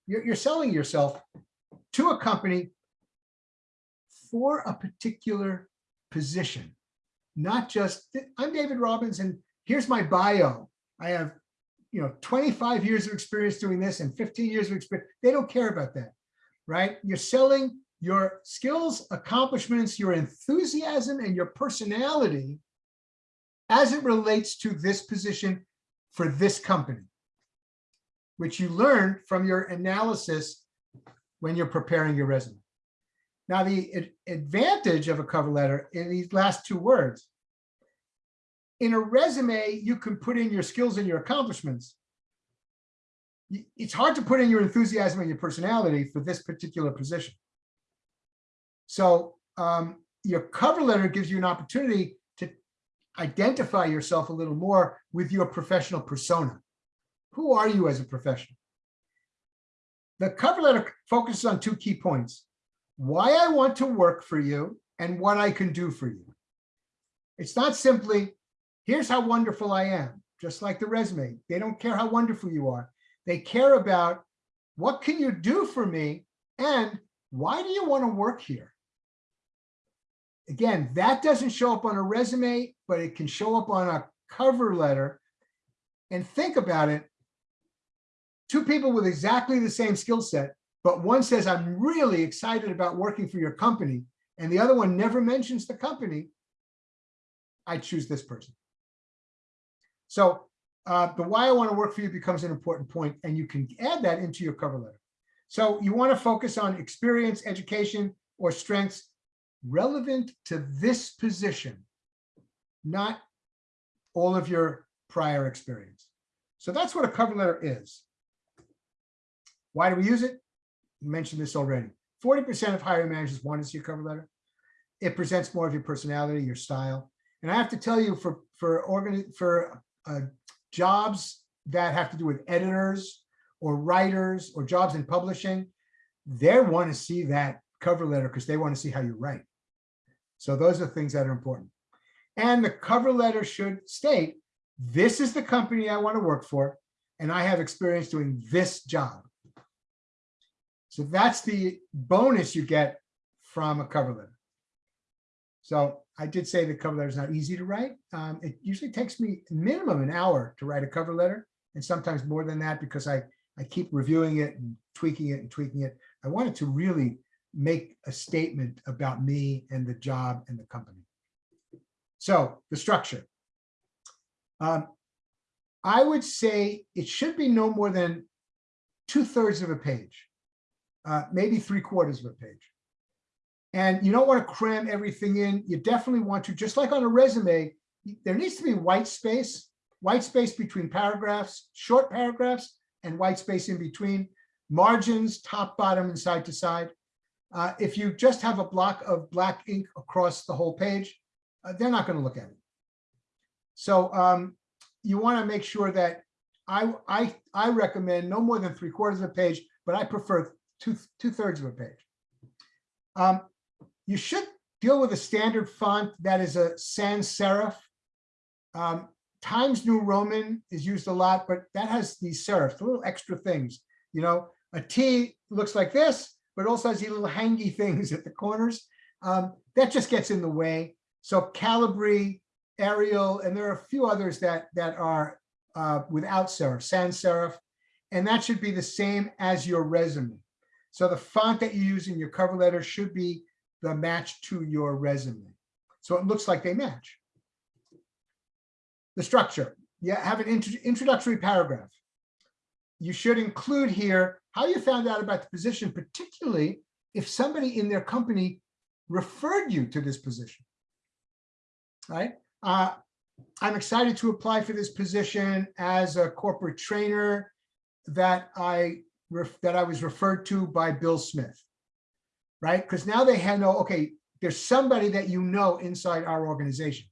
You're, you're selling yourself to a company for a particular position, not just, I'm David Robbins and here's my bio. I have, you know, 25 years of experience doing this and 15 years of experience. They don't care about that, right? You're selling your skills, accomplishments, your enthusiasm, and your personality as it relates to this position for this company, which you learned from your analysis when you're preparing your resume. Now, the advantage of a cover letter in these last two words, in a resume, you can put in your skills and your accomplishments. It's hard to put in your enthusiasm and your personality for this particular position. So um, your cover letter gives you an opportunity to identify yourself a little more with your professional persona. Who are you as a professional? The cover letter focuses on two key points. Why I want to work for you and what I can do for you. It's not simply, here's how wonderful I am, just like the resume. They don't care how wonderful you are. They care about what can you do for me and why do you want to work here? Again, that doesn't show up on a resume, but it can show up on a cover letter. And think about it. Two people with exactly the same skill set, but one says, I'm really excited about working for your company, and the other one never mentions the company. I choose this person. So uh, the why I want to work for you becomes an important point, and you can add that into your cover letter. So you want to focus on experience, education, or strengths relevant to this position, not all of your prior experience. So that's what a cover letter is. Why do we use it? You mentioned this already. 40% of hiring managers want to see a cover letter. It presents more of your personality, your style. And I have to tell you, for for organ for uh, jobs that have to do with editors or writers or jobs in publishing, they want to see that cover letter because they want to see how you write. So those are things that are important. And the cover letter should state, this is the company I want to work for, and I have experience doing this job. So that's the bonus you get from a cover letter. So I did say the cover letter is not easy to write. Um, it usually takes me minimum an hour to write a cover letter, and sometimes more than that because I, I keep reviewing it and tweaking it and tweaking it. I wanted to really make a statement about me and the job and the company. So the structure. Um, I would say it should be no more than two thirds of a page, uh, maybe three quarters of a page. And you don't want to cram everything in. You definitely want to, just like on a resume, there needs to be white space, white space between paragraphs, short paragraphs, and white space in between, margins, top, bottom, and side to side. Uh, if you just have a block of black ink across the whole page, uh, they're not going to look at it. So um, you want to make sure that I, I, I recommend no more than three quarters of a page, but I prefer two, two thirds of a page. Um, you should deal with a standard font that is a sans serif. Um, Times New Roman is used a lot, but that has these serifs, little extra things. You know, a T looks like this, but also has these little hangy things at the corners. Um, that just gets in the way. So Calibri, Arial, and there are a few others that that are uh, without serif, sans serif, and that should be the same as your resume. So the font that you use in your cover letter should be the match to your resume. So it looks like they match. The structure, you have an intro- introductory paragraph. You should include here how you found out about the position, particularly if somebody in their company referred you to this position. Right? Uh, I'm excited to apply for this position as a corporate trainer that I that I was referred to by Bill Smith. Right? Because now they know, okay, there's somebody that you know inside our organization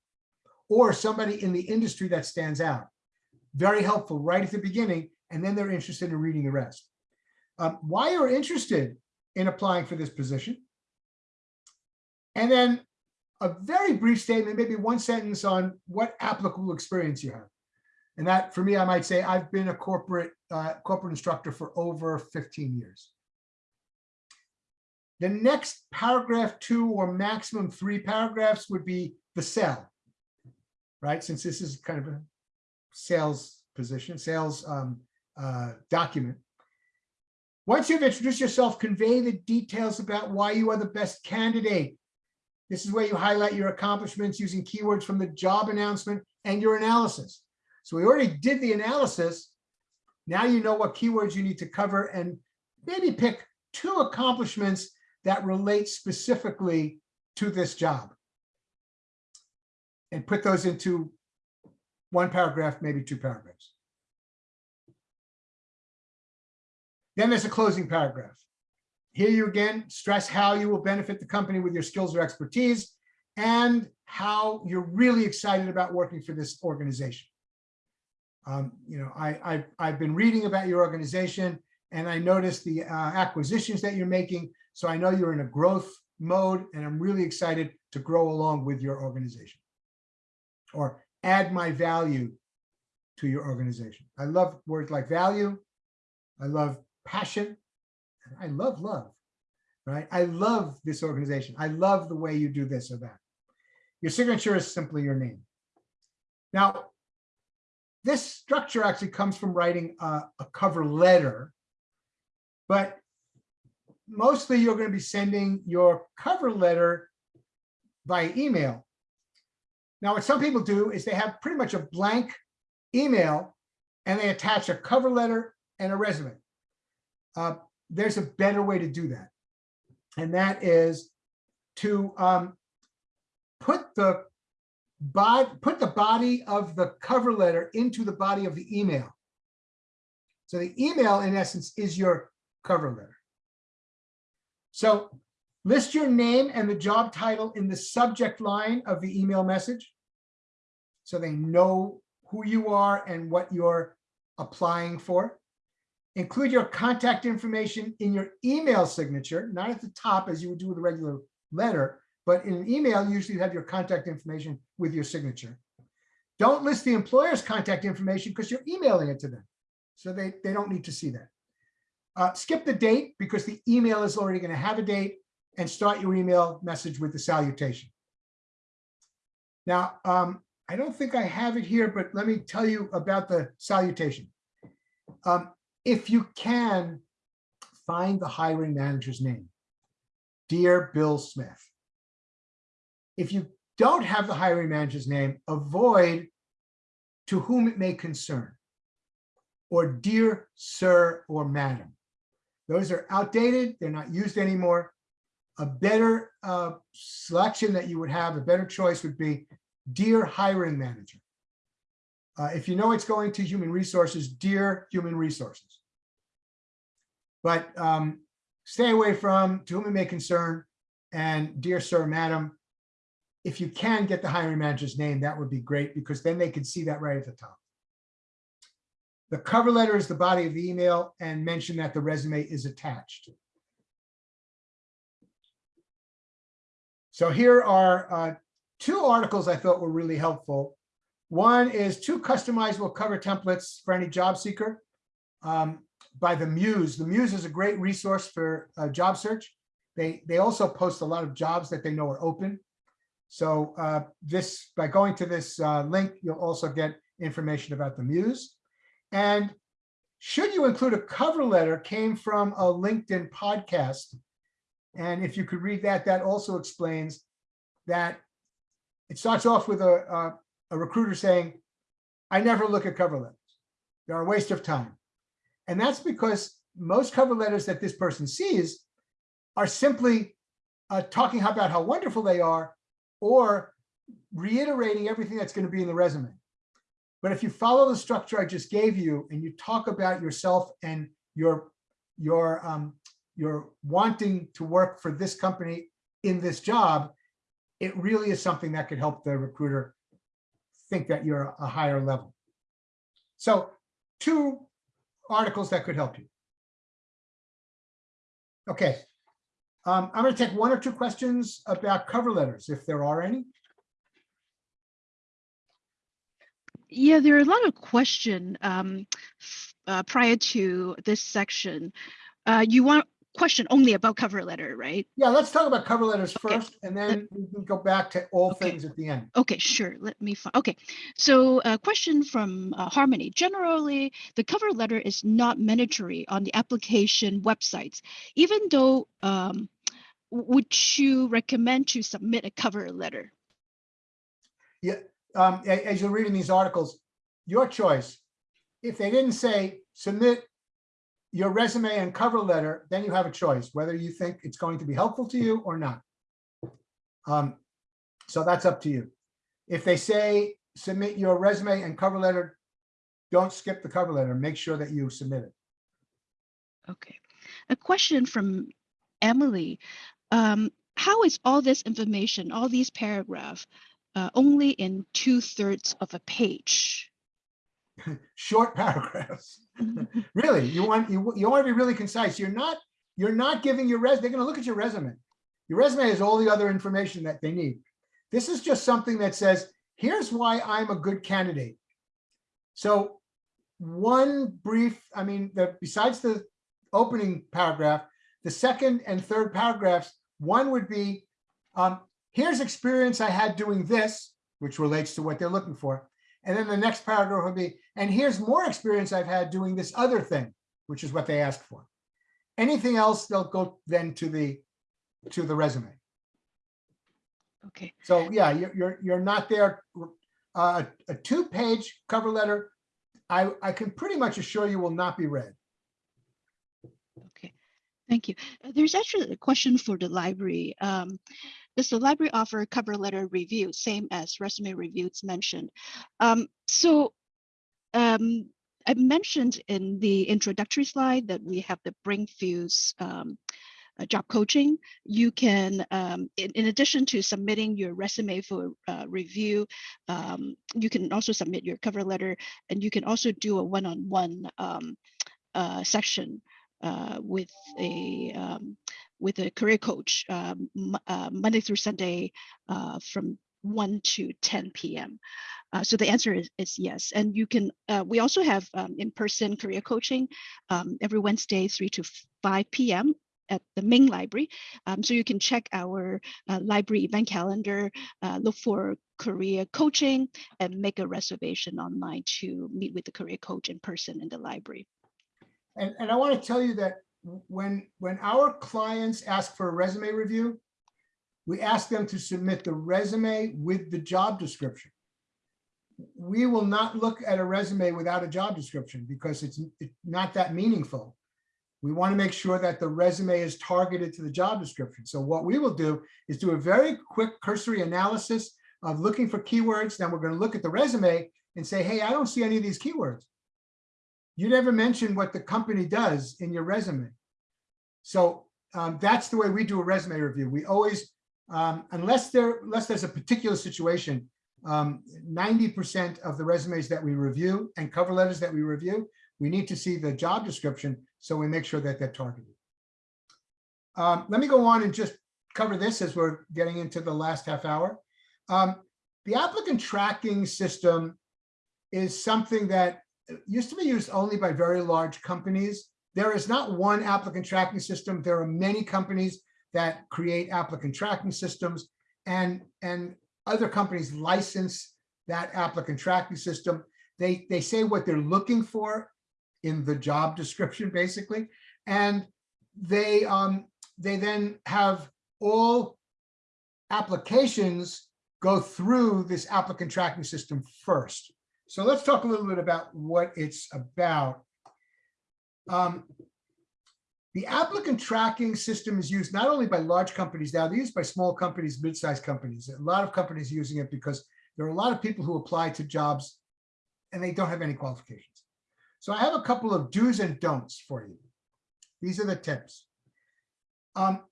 or somebody in the industry that stands out. Very helpful right at the beginning, and then they're interested in reading the rest. Um, why you're interested in applying for this position. And then a very brief statement, maybe one sentence on what applicable experience you have. And that, for me, I might say I've been a corporate uh, corporate instructor for over 15 years. The next paragraph two or maximum three paragraphs would be the sell, right? Since this is kind of a sales position, sales um, uh, document. Once you've introduced yourself, convey the details about why you are the best candidate. This is where you highlight your accomplishments using keywords from the job announcement and your analysis. So we already did the analysis. Now you know what keywords you need to cover and maybe pick two accomplishments that relate specifically to this job. And put those into one paragraph, maybe two paragraphs. Then there's a closing paragraph. Here you again stress how you will benefit the company with your skills or expertise and how you're really excited about working for this organization. Um, you know, I, I, I've been reading about your organization and I noticed the uh, acquisitions that you're making. So I know you're in a growth mode and I'm really excited to grow along with your organization or add my value to your organization. I love words like value. I love passion. and I love love, right? I love this organization. I love the way you do this or that. Your signature is simply your name. Now, this structure actually comes from writing a, a cover letter, but mostly you're going to be sending your cover letter by email. Now, what some people do is they have pretty much a blank email and they attach a cover letter and a resume. Uh, there's a better way to do that. And that is to um, put the put the body of the cover letter into the body of the email. So the email, in essence, is your cover letter. So list your name and the job title in the subject line of the email message. So they know who you are and what you're applying for. Include your contact information in your email signature, not at the top as you would do with a regular letter, but in an email, you usually have your contact information with your signature. Don't list the employer's contact information because you're emailing it to them. So they, they don't need to see that. Uh, skip the date because the email is already going to have a date and start your email message with the salutation. Now, um, I don't think I have it here, but let me tell you about the salutation. Um, if you can, find the hiring manager's name. Dear Bill Smith. If you don't have the hiring manager's name, avoid to whom it may concern or dear sir or madam. Those are outdated. They're not used anymore. A better uh, selection that you would have, a better choice would be dear hiring manager. Uh, if you know it's going to human resources, dear human resources. But um, stay away from to whom it may concern and dear sir, madam. if you can get the hiring manager's name, that would be great because then they can see that right at the top. The cover letter is the body of the email and mention that the resume is attached. So here are uh, two articles I thought were really helpful. One is two customizable cover templates for any job seeker um, by the Muse. The Muse is a great resource for uh, job search. They, they also post a lot of jobs that they know are open. So uh, this, by going to this uh, link, you'll also get information about the Muse. And should you include a cover letter came from a LinkedIn podcast. And if you could read that, that also explains that it starts off with a, a, a recruiter saying, I never look at cover letters. They're a waste of time. And that's because most cover letters that this person sees are simply uh, talking about how wonderful they are or reiterating everything that's going to be in the resume. But if you follow the structure I just gave you and you talk about yourself and your your um, your wanting to work for this company in this job, it really is something that could help the recruiter think that you're a higher level. So two articles that could help you. Okay. Um, I'm going to take one or two questions about cover letters, if there are any. Yeah, there are a lot of question um, uh, prior to this section. Uh, you want question only about cover letter, right? Yeah, let's talk about cover letters Okay. first, and then we can go back to all Okay. things at the end. Okay, sure. Let me find. Okay, so a question from uh, Harmony. Generally, the cover letter is not mandatory on the application websites, even though. Um, would you recommend to submit a cover letter? Um, as you're reading these articles, your choice. If they didn't say submit your resume and cover letter, then you have a choice, whether you think it's going to be helpful to you or not. Um, so that's up to you. If they say submit your resume and cover letter, don't skip the cover letter. Make sure that you submit it. Okay. A question from Emily. Um, how is all this information, all these paragraph, uh, only in two thirds of a page? Short paragraphs. Really, you want, you, you want to be really concise. You're not, you're not giving your res, they're gonna look at your resume. Your resume has all the other information that they need. This is just something that says, here's why I'm a good candidate. So one brief, I mean, the, besides the opening paragraph, the second and third paragraphs, one would be, um, here's experience I had doing this, which relates to what they're looking for. And then the next paragraph would be, and here's more experience I've had doing this other thing, which is what they asked for. Anything else, they'll go then to the, to the resume. Okay. So yeah, you're, you're, you're not there. Uh, a two-page cover letter, I, I can pretty much assure you will not be read. Okay, thank you. Uh, There's actually a question for the library. Um, does the library offer cover letter review, same as resume reviews mentioned? Um, so um, I mentioned in the introductory slide that we have the BrainFuse um, uh, job coaching. You can, um, in, in addition to submitting your resume for uh, review, um, you can also submit your cover letter and you can also do a one-on-one um, uh, session uh, with a um, with a career coach um, uh, Monday through Sunday uh, from 1 to 10 p.m. Uh, so the answer is, is yes. And you can, uh, we also have um, in-person career coaching um, every Wednesday, 3 to 5 p.m. at the main library. Um, so you can check our uh, library event calendar, uh, look for career coaching and make a reservation online to meet with the career coach in person in the library. And, and I want to tell you that when, when our clients ask for a resume review, we ask them to submit the resume with the job description. We will not look at a resume without a job description because it's it's not that meaningful. We want to make sure that the resume is targeted to the job description. So what we will do is do a very quick cursory analysis of looking for keywords. Then we're going to look at the resume and say, hey, I don't see any of these keywords. You never mention what the company does in your resume. So um, that's the way we do a resume review. We always Um, unless there, unless there's a particular situation, um, ninety percent of the resumes that we review and cover letters that we review, we need to see the job description, so we make sure that they're targeted. Um, let me go on and just cover this as we're getting into the last half hour. Um, the applicant tracking system is something that used to be used only by very large companies. There is not one applicant tracking system. There are many companies that create applicant tracking systems and, and other companies license that applicant tracking system. They, they say what they're looking for in the job description, basically. And they, um, they then have all applications go through this applicant tracking system first. So let's talk a little bit about what it's about. Um, the applicant tracking system is used not only by large companies now, they're used by small companies, mid-sized companies. A lot of companies using it because there are a lot of people who apply to jobs and they don't have any qualifications. So I have a couple of do's and don'ts for you. These are the tips. Um,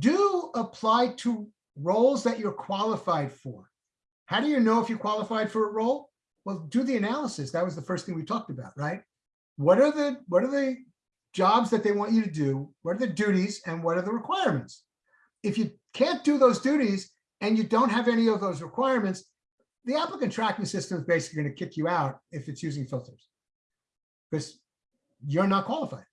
do apply to roles that you're qualified for. How do you know if you're qualified for a role? Well, do the analysis. That was the first thing we talked about, right? What are the what are the jobs that they want you to do? What are the duties and what are the requirements? If you can't do those duties and you don't have any of those requirements, the applicant tracking system is basically going to kick you out if it's using filters because you're not qualified.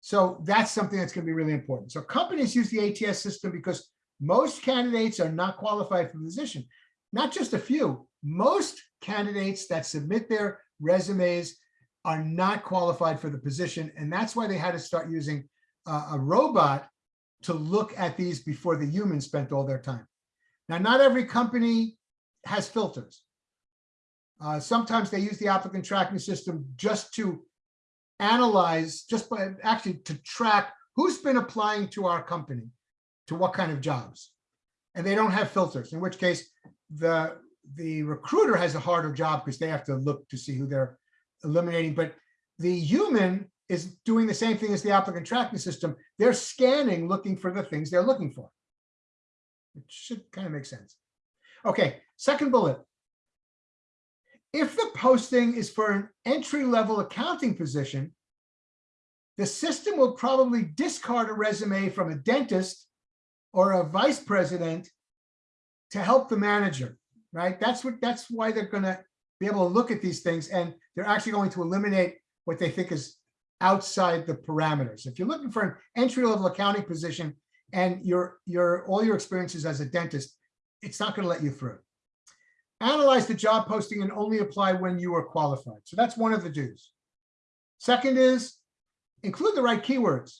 So that's something that's going to be really important. So companies use the ATS system because most candidates are not qualified for the position. Not just a few, most candidates that submit their resumes are not qualified for the position. And that's why they had to start using uh, a robot to look at these before the humans spent all their time. Now, not every company has filters. Uh, sometimes they use the applicant tracking system just to analyze, just by actually to track who's been applying to our company, to what kind of jobs. And they don't have filters, in which case the, the recruiter has a harder job because they have to look to see who they're eliminating. But the human is doing the same thing as the applicant tracking system. They're scanning, looking for the things they're looking for. It should kind of make sense. Okay, second bullet. If the posting is for an entry-level accounting position, the system will probably discard a resume from a dentist or a vice president to help the manager, right? That's what that's why they're going to be able to look at these things and they're actually going to eliminate what they think is outside the parameters. If you're looking for an entry-level accounting position and your your all your experiences as a dentist, it's not going to let you through. Analyze the job posting and only apply when you are qualified. So that's one of the do's. Second is include the right keywords.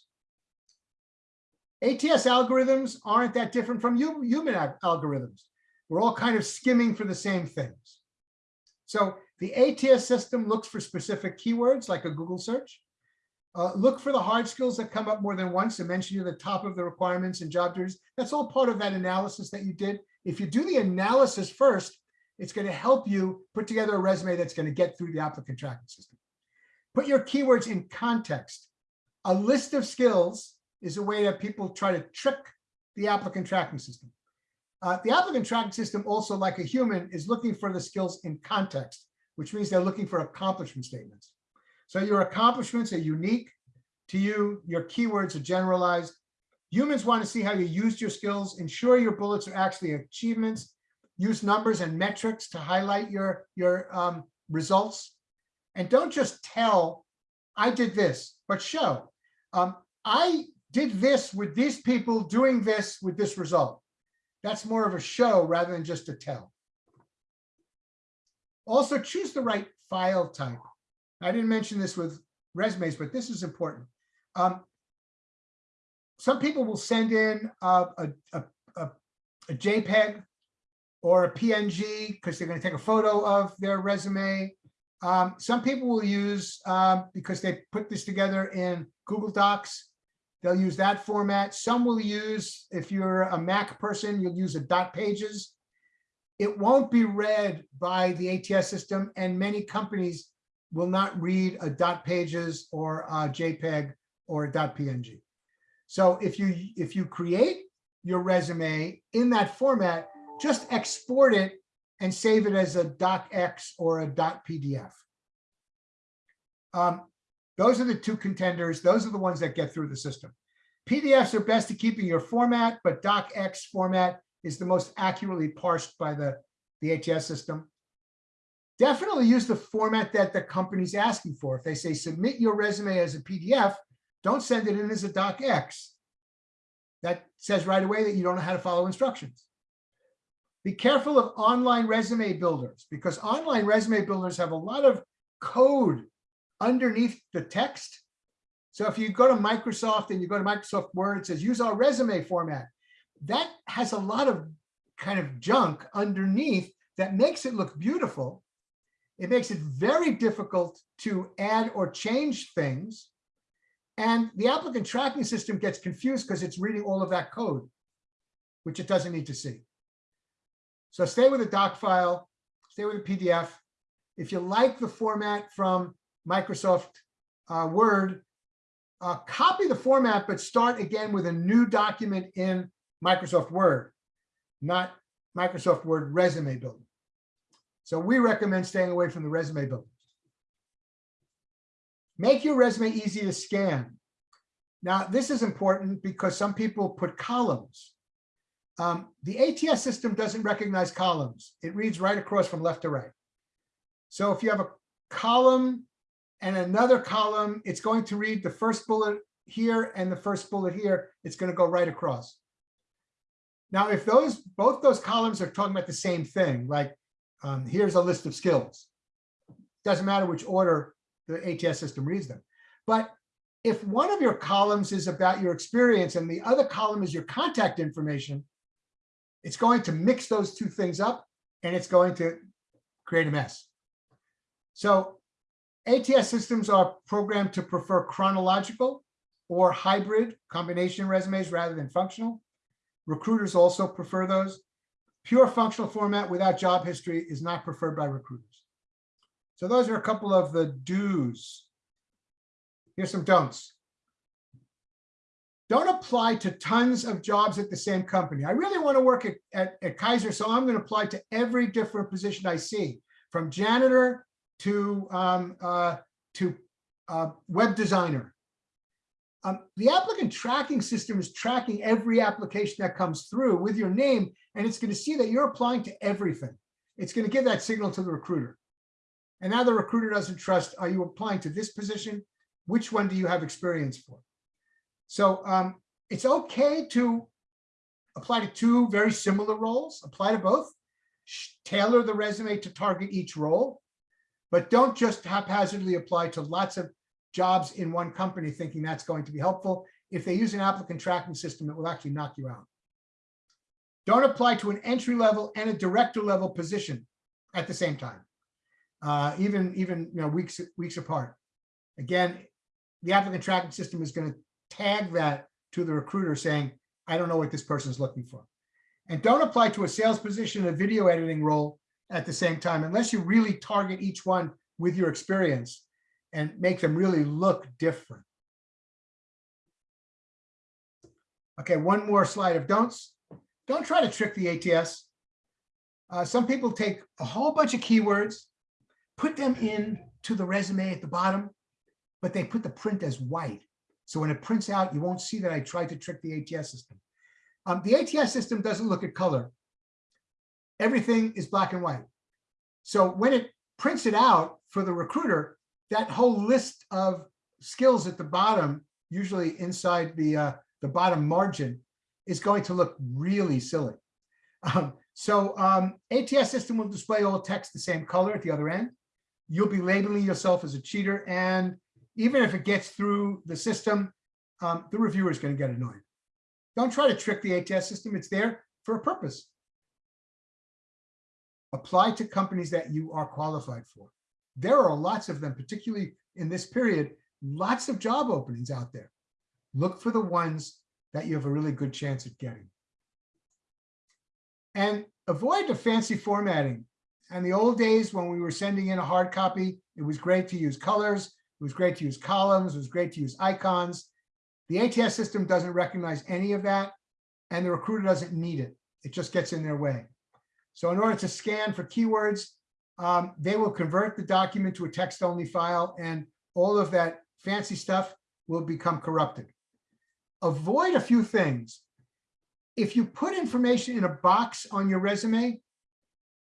ATS algorithms aren't that different from human algorithms. We're all kind of skimming for the same things. So the ATS system looks for specific keywords like a Google search. Uh, look for the hard skills that come up more than once and mention you at the top of the requirements and job duties. That's all part of that analysis that you did. If you do the analysis first, it's going to help you put together a resume that's going to get through the applicant tracking system. Put your keywords in context. A list of skills is a way that people try to trick the applicant tracking system. Uh, the applicant tracking system also, like a human, is looking for the skills in context, which means they're looking for accomplishment statements. So your accomplishments are unique to you. Your keywords are generalized. Humans want to see how you used your skills. Ensure your bullets are actually achievements. Use numbers and metrics to highlight your, your um, results. And don't just tell, I did this, but show. Um, I did this with these people doing this with this result. That's more of a show rather than just a tell. Also choose the right file type. I didn't mention this with resumes, but this is important. Um, some people will send in a, a, a, a JPEG or a PNG because they're going to take a photo of their resume. Um, some people will use, um, because they put this together in Google Docs, they'll use that format. Some will use, if you're a Mac person, you'll use a dot pages. It won't be read by the ATS system and many companies will not read a dot pages or a JPEG or a dot PNG. So if you if you create your resume in that format, just export it and save it as a docx or a dot .pdf. Um, those are the two contenders. Those are the ones that get through the system. PDFs are best at keeping your format, but docx format is the most accurately parsed by the, the ATS system. Definitely use the format that the company's asking for. If they say submit your resume as a PDF, don't send it in as a docx. That says right away that you don't know how to follow instructions. Be careful of online resume builders because online resume builders have a lot of code underneath the text. So if you go to Microsoft and you go to Microsoft Word, it says use our resume format. That has a lot of kind of junk underneath that makes it look beautiful. It makes it very difficult to add or change things. And the applicant tracking system gets confused because it's reading all of that code, which it doesn't need to see. So stay with a doc file, stay with a PDF. If you like the format from Microsoft uh, Word, uh, copy the format, but start again with a new document in Microsoft Word, not Microsoft Word resume builder. So we recommend staying away from the resume builder. Make your resume easy to scan. Now, this is important because some people put columns. Um, the ATS system doesn't recognize columns. It reads right across from left to right. So if you have a column and another column, it's going to read the first bullet here and the first bullet here. It's going to go right across. Now, if those both those columns are talking about the same thing, like um, here's a list of skills, doesn't matter which order the ATS system reads them. But if one of your columns is about your experience and the other column is your contact information, it's going to mix those two things up and it's going to create a mess. So ATS systems are programmed to prefer chronological or hybrid combination resumes rather than functional. Recruiters also prefer those. Pure functional format without job history is not preferred by recruiters. So those are a couple of the do's. Here's some don'ts. Don't apply to tons of jobs at the same company. I really want to work at, at, at Kaiser, so I'm going to apply to every different position I see, from janitor to, um, uh, to uh, web designer. Um, the applicant tracking system is tracking every application that comes through with your name, and it's going to see that you're applying to everything. It's going to give that signal to the recruiter. And now the recruiter doesn't trust, are you applying to this position? Which one do you have experience for? So um, it's okay to apply to two very similar roles, apply to both, tailor the resume to target each role, but don't just haphazardly apply to lots of jobs in one company thinking that's going to be helpful. If they use an applicant tracking system, it will actually knock you out. Don't apply to an entry level and a director level position at the same time, uh, even, even you know, weeks, weeks apart. Again, the applicant tracking system is going to tag that to the recruiter saying, I don't know what this person is looking for. And don't apply to a sales position, a video editing role at the same time, unless you really target each one with your experience and make them really look different. Okay, one more slide of don'ts. Don't try to trick the ATS. Uh, some people take a whole bunch of keywords, put them in to the resume at the bottom, but they put the print as white. So when it prints out, you won't see that I tried to trick the ATS system. Um, the ATS system doesn't look at color. Everything is black and white. So when it prints it out for the recruiter, that whole list of skills at the bottom, usually inside the, uh, the bottom margin, is going to look really silly. Um, so um, ATS system will display all text the same color at the other end. You'll be labeling yourself as a cheater and even if it gets through the system, um, the reviewer is going to get annoyed. Don't try to trick the ATS system. It's there for a purpose. Apply to companies that you are qualified for. There are lots of them, particularly in this period, lots of job openings out there. Look for the ones that you have a really good chance at getting. And avoid the fancy formatting. And the old days when we were sending in a hard copy, it was great to use colors. It was great to use columns. It was great to use icons. The ATS system doesn't recognize any of that. and the recruiter doesn't need it. It just gets in their way. So in order to scan for keywords, um, they will convert the document to a text-only file and all of that fancy stuff will become corrupted. Avoid a few things. If you put information in a box on your resume,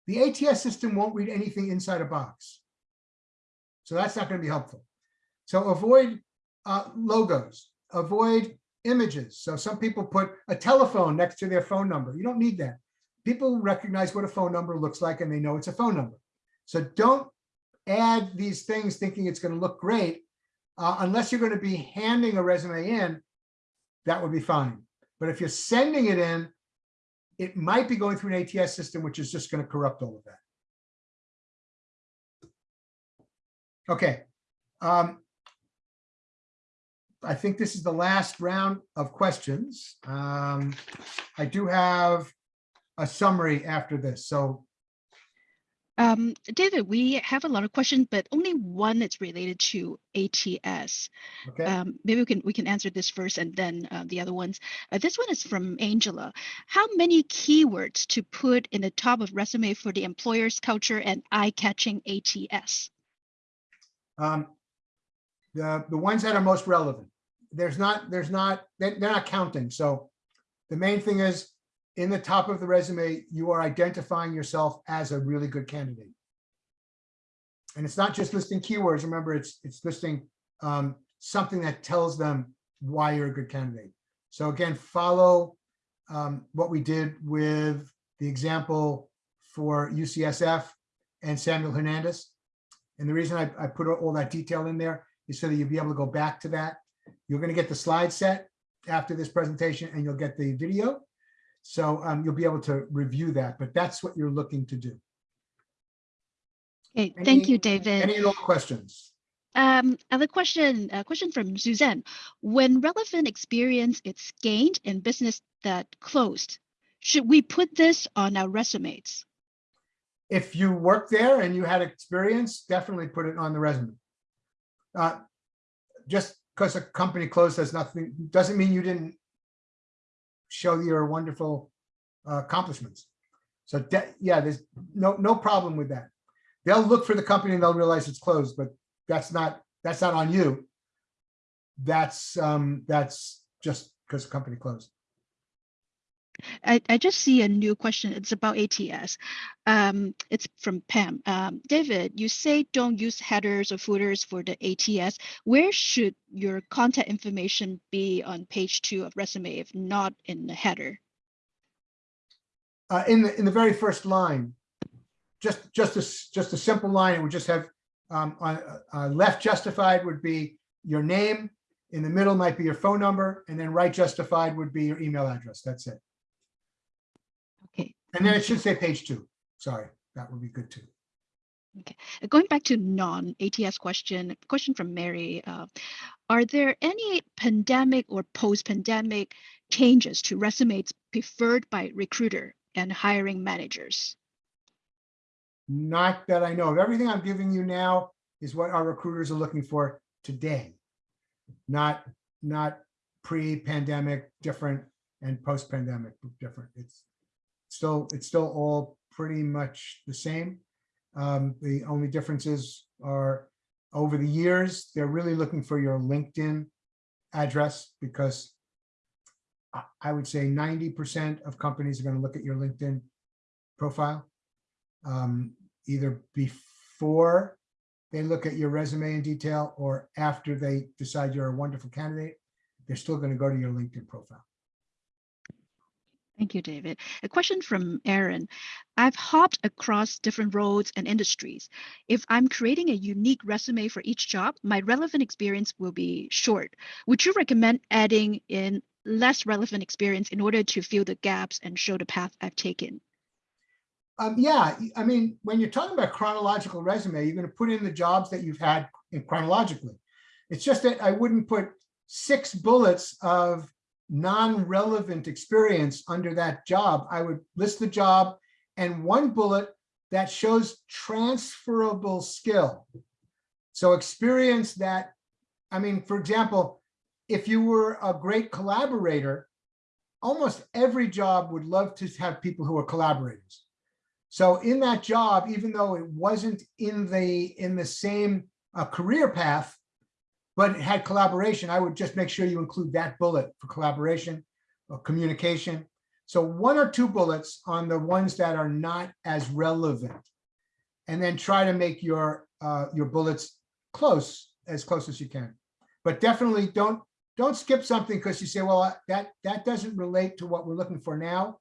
the ATS system won't read anything inside a box. So that's not going to be helpful. So avoid uh, logos, avoid images. So some people put a telephone next to their phone number. You don't need that. People recognize what a phone number looks like and they know it's a phone number. So don't add these things thinking it's going to look great. Uh, unless you're going to be handing a resume in, that would be fine. But if you're sending it in, it might be going through an ATS system, which is just going to corrupt all of that. Okay. Um, I think this is the last round of questions. Um, I do have a summary after this. So Um, David, we have a lot of questions, but only one that's related to ATS. Okay, Um, maybe we can we can answer this first and then uh, the other ones. Uh, this one is from Angela. How many keywords to put in the top of resume for the employer's culture and eye-catching ATS? um, the, the ones that are most relevant. There's not, there's not, they're, they're not counting. So the main thing is in the top of the resume, you are identifying yourself as a really good candidate. And it's not just listing keywords. Remember, it's, it's listing um, something that tells them why you're a good candidate. So again, follow um, what we did with the example for UCSF and Samuel Hernandez. And the reason I, I put all that detail in there is so that you'll be able to go back to that. You're going to get the slide set after this presentation and you'll get the video. So um, you'll be able to review that, but that's what you're looking to do. Okay, thank Any- you, David. Any all questions? Um, other question, a question from Suzanne. When relevant experience is gained in business that closed, should we put this on our resumes? If you work there and you had experience, definitely put it on the resume. Uh, Just because a company closed has nothing, doesn't mean you didn't show your wonderful uh, accomplishments. So yeah, there's no, no problem with that. They'll look for the company and they'll realize it's closed, but that's not, that's not on you. That's, um, that's just because the company closed. I, I just see a new question. It's about ATS. Um, it's from Pam. Um, David, you say don't use headers or footers for the ATS. Where should your contact information be on page two of resume if not in the header? uh, in the, in the very first line, just, just a, just a simple line, it would just have, um, on, uh, uh, left justified would be your name, in the middle might be your phone number, and then right justified would be your email address. That's it. Okay. And then it should say page two. Sorry, that would be good too. Uh, Going back to non-ATS question, question from Mary. Uh, are there any pandemic or post-pandemic changes to resumes preferred by recruiter and hiring managers? Not that I know of. Everything I'm giving you now is what our recruiters are looking for today. Not, not pre-pandemic different and post-pandemic different. It's still, it's still all pretty much the same. Um, the only differences are over the years, they're really looking for your LinkedIn address because I- would say ninety percent of companies are going to look at your LinkedIn profile um, either before they look at your resume in detail or after they decide you're a wonderful candidate, they're still going to go to your LinkedIn profile. Thank you, David. A question from Aaron. I've hopped across different roles and industries. If I'm creating a unique resume for each job, my relevant experience will be short. Would you recommend adding in less relevant experience in order to fill the gaps and show the path I've taken? Um, yeah, I mean, when you're talking about chronological resume, you're going to put in the jobs that you've had chronologically. It's just that I wouldn't put six bullets of non-relevant experience under that job. I would list the job and one bullet that shows transferable skill. So experience that, I mean, for example, if you were a great collaborator, almost every job would love to have people who are collaborators. So in that job, even though it wasn't in the, in the same uh, career path, but had collaboration, I would just make sure you include that bullet for collaboration or communication. So one or two bullets on the ones that are not as relevant. And then try to make your, uh, your bullets close, as close as you can. But definitely don't, don't skip something because you say, well, that, that doesn't relate to what we're looking for now.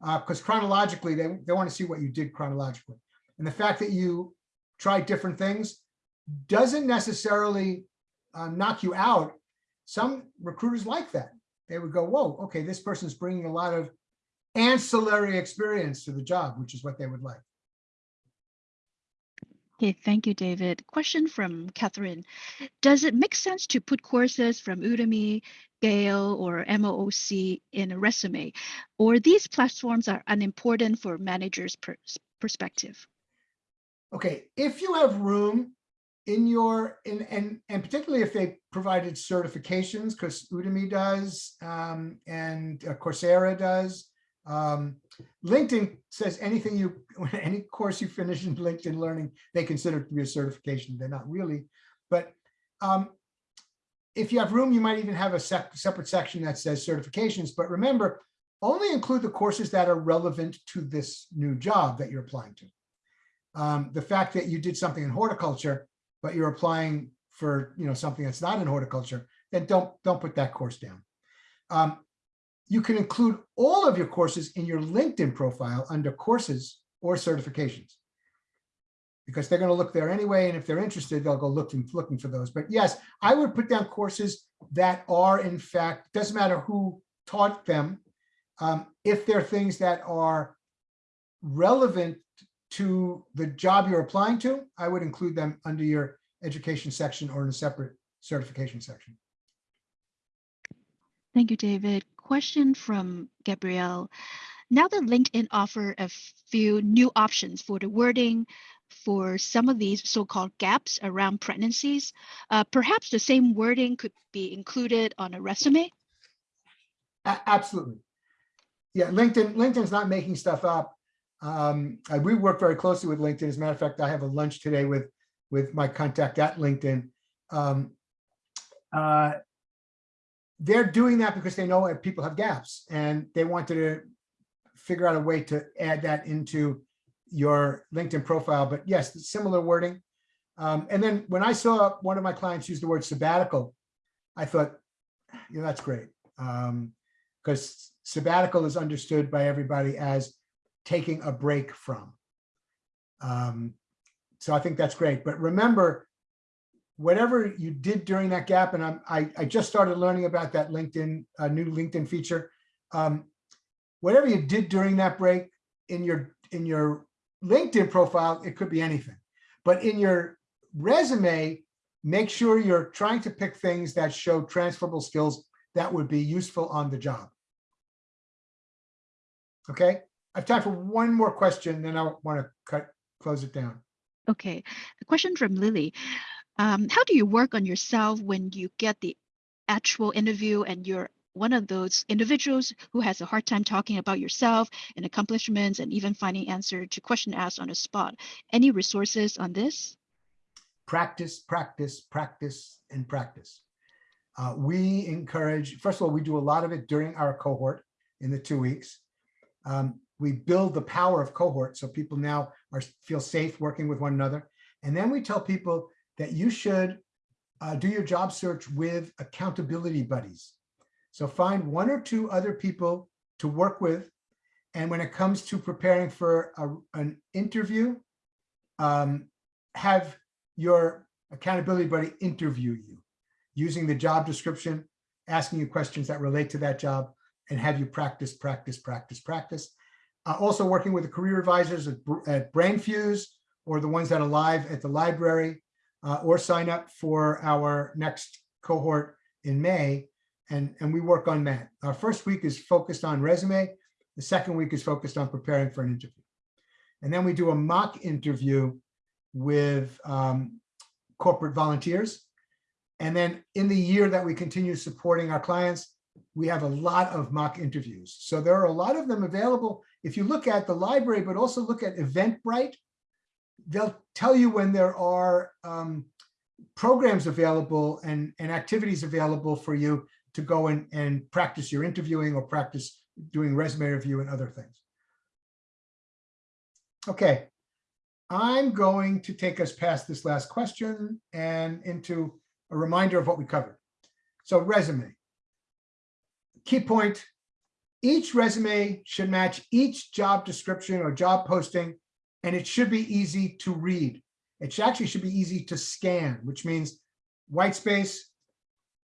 Because chronologically, they, they want to see what you did chronologically. And the fact that you try different things doesn't necessarily uh, knock you out. Some recruiters like that. They would go, whoa, okay, this person's bringing a lot of ancillary experience to the job, which is what they would like. Okay, thank you, David. Question from Catherine. Does it make sense to put courses from Udemy, Gale, or MOOC in a resume? Or these platforms are unimportant for managers' pers- perspective? Okay, if you have room in your, in, and, and particularly if they provided certifications, because Udemy does, um, and uh, Coursera does. Um, LinkedIn says anything you, any course you finish in LinkedIn Learning, they consider to be a certification. They're not really, but um, if you have room, you might even have a sep- separate section that says certifications. But remember, only include the courses that are relevant to this new job that you're applying to. Um, the fact that you did something in horticulture, but you're applying for you know something that's not in horticulture, then don't don't put that course down. Um, you can include all of your courses in your LinkedIn profile under courses or certifications. Because they're going to look there anyway, and if they're interested, they'll go looking looking for those. But yes, I would put down courses that are in fact doesn't matter who taught them, um, if they're things that are relevant to the job you're applying to, I would include them under your education section or in a separate certification section. Thank you, David. Question from Gabrielle. Now that LinkedIn offer a few new options for the wording for some of these so-called gaps around pregnancies, uh, perhaps the same wording could be included on a resume? A- Absolutely. Yeah, LinkedIn, LinkedIn's not making stuff up. Um, I- we work very closely with LinkedIn. As a matter of fact, I have a lunch today with, with my contact at LinkedIn. Um, uh, they're doing that because they know that people have gaps and they wanted to figure out a way to add that into your LinkedIn profile. But yes, similar wording. Um, and then when I saw one of my clients use the word sabbatical, I thought, you know, that's great. Um, because sabbatical is understood by everybody as taking a break from. Um, so I think that's great. But remember, whatever you did during that gap, and I'm, I, I just started learning about that LinkedIn, uh, new LinkedIn feature. Um, whatever you did during that break in your in your LinkedIn profile, it could be anything. But in your resume, make sure you're trying to pick things that show transferable skills that would be useful on the job. Okay, I have time for one more question, then I want to cut, close it down. Okay, a question from Lily. Um, how do you work on yourself when you get the actual interview and you're one of those individuals who has a hard time talking about yourself and accomplishments and even finding answer to question asked on the spot? Any resources on this? practice, practice, practice, and practice. Uh, we encourage, first of all, we do a lot of it during our cohort in the two weeks. Um, we build the power of cohort so people now are feel safe working with one another. And then we tell people that you should uh, do your job search with accountability buddies. So find one or two other people to work with. And when it comes to preparing for a, an interview, um, have your accountability buddy interview you using the job description, asking you questions that relate to that job, and have you practice, practice, practice, practice. Uh, also working with the career advisors at, at BrainFuse or the ones that are live at the library, uh, or sign up for our next cohort in May. And, and we work on that. Our first week is focused on resume. The second week is focused on preparing for an interview. And then we do a mock interview with um, corporate volunteers. And then in the year that we continue supporting our clients, we have a lot of mock interviews. So there are a lot of them available. If you look at the library, but also look at Eventbrite, they'll tell you when there are um, programs available and, and activities available for you to go and, and practice your interviewing or practice doing resume review and other things. Okay, I'm going to take us past this last question and into a reminder of what we covered. So resume. Key point, each resume should match each job description or job posting, and it should be easy to read. It should actually should be easy to scan, which means white space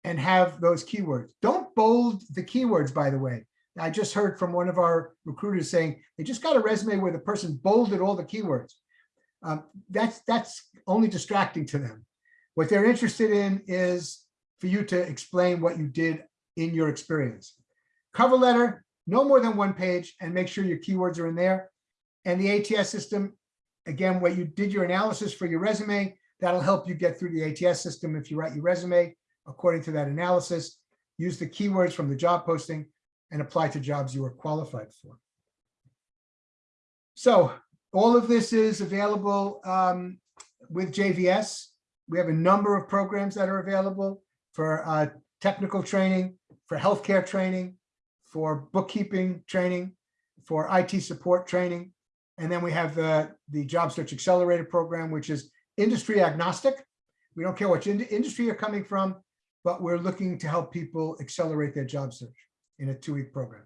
and have those keywords. Don't bold the keywords, by the way. I just heard from one of our recruiters saying they just got a resume where the person bolded all the keywords. Um, that's, that's only distracting to them. What they're interested in is for you to explain what you did in your experience. Cover letter, no more than one page, and make sure your keywords are in there. And the ATS system, again, what you did your analysis for your resume, that'll help you get through the ATS system if you write your resume according to that analysis. Use the keywords from the job posting and apply to jobs you are qualified for. So all of this is available um, with JVS. We have a number of programs that are available for uh, technical training, for healthcare training, for bookkeeping training, for IT support training. And then we have the, the Job Search Accelerator program, which is industry agnostic. We don't care which in- industry you're coming from, but we're looking to help people accelerate their job search in a two-week program.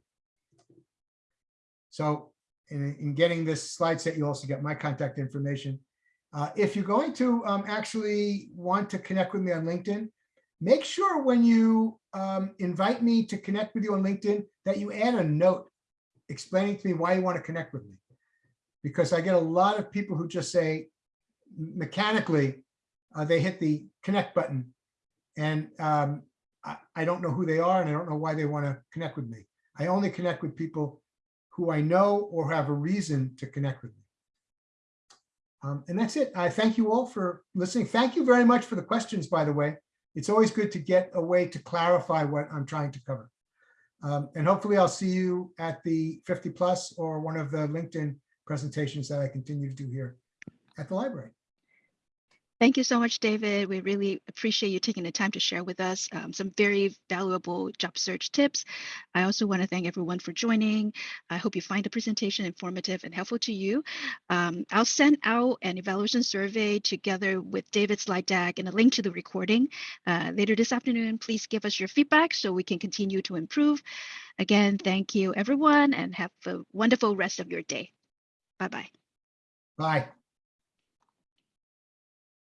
So in, in getting this slide set, you also get my contact information. Uh, if you're going to um, actually want to connect with me on LinkedIn, make sure when you um, invite me to connect with you on LinkedIn that you add a note explaining to me why you want to connect with me. Because I get a lot of people who just say mechanically, uh, they hit the connect button and um, I, I don't know who they are and I don't know why they want to connect with me. I only connect with people who I know or have a reason to connect with me. Um, and that's it. I thank you all for listening. Thank you very much for the questions, by the way. It's always good to get a way to clarify what I'm trying to cover. Um, and hopefully I'll see you at the 50 plus or one of the LinkedIn presentations that I continue to do here at the library. Thank you so much, David. We really appreciate you taking the time to share with us um, some very valuable job search tips. I also want to thank everyone for joining. I hope you find the presentation informative and helpful to you. Um, I'll send out an evaluation survey together with David's slide deck and a link to the recording uh, later this afternoon. Please give us your feedback so we can continue to improve. Again, thank you, everyone, and have a wonderful rest of your day. Bye-bye. Bye.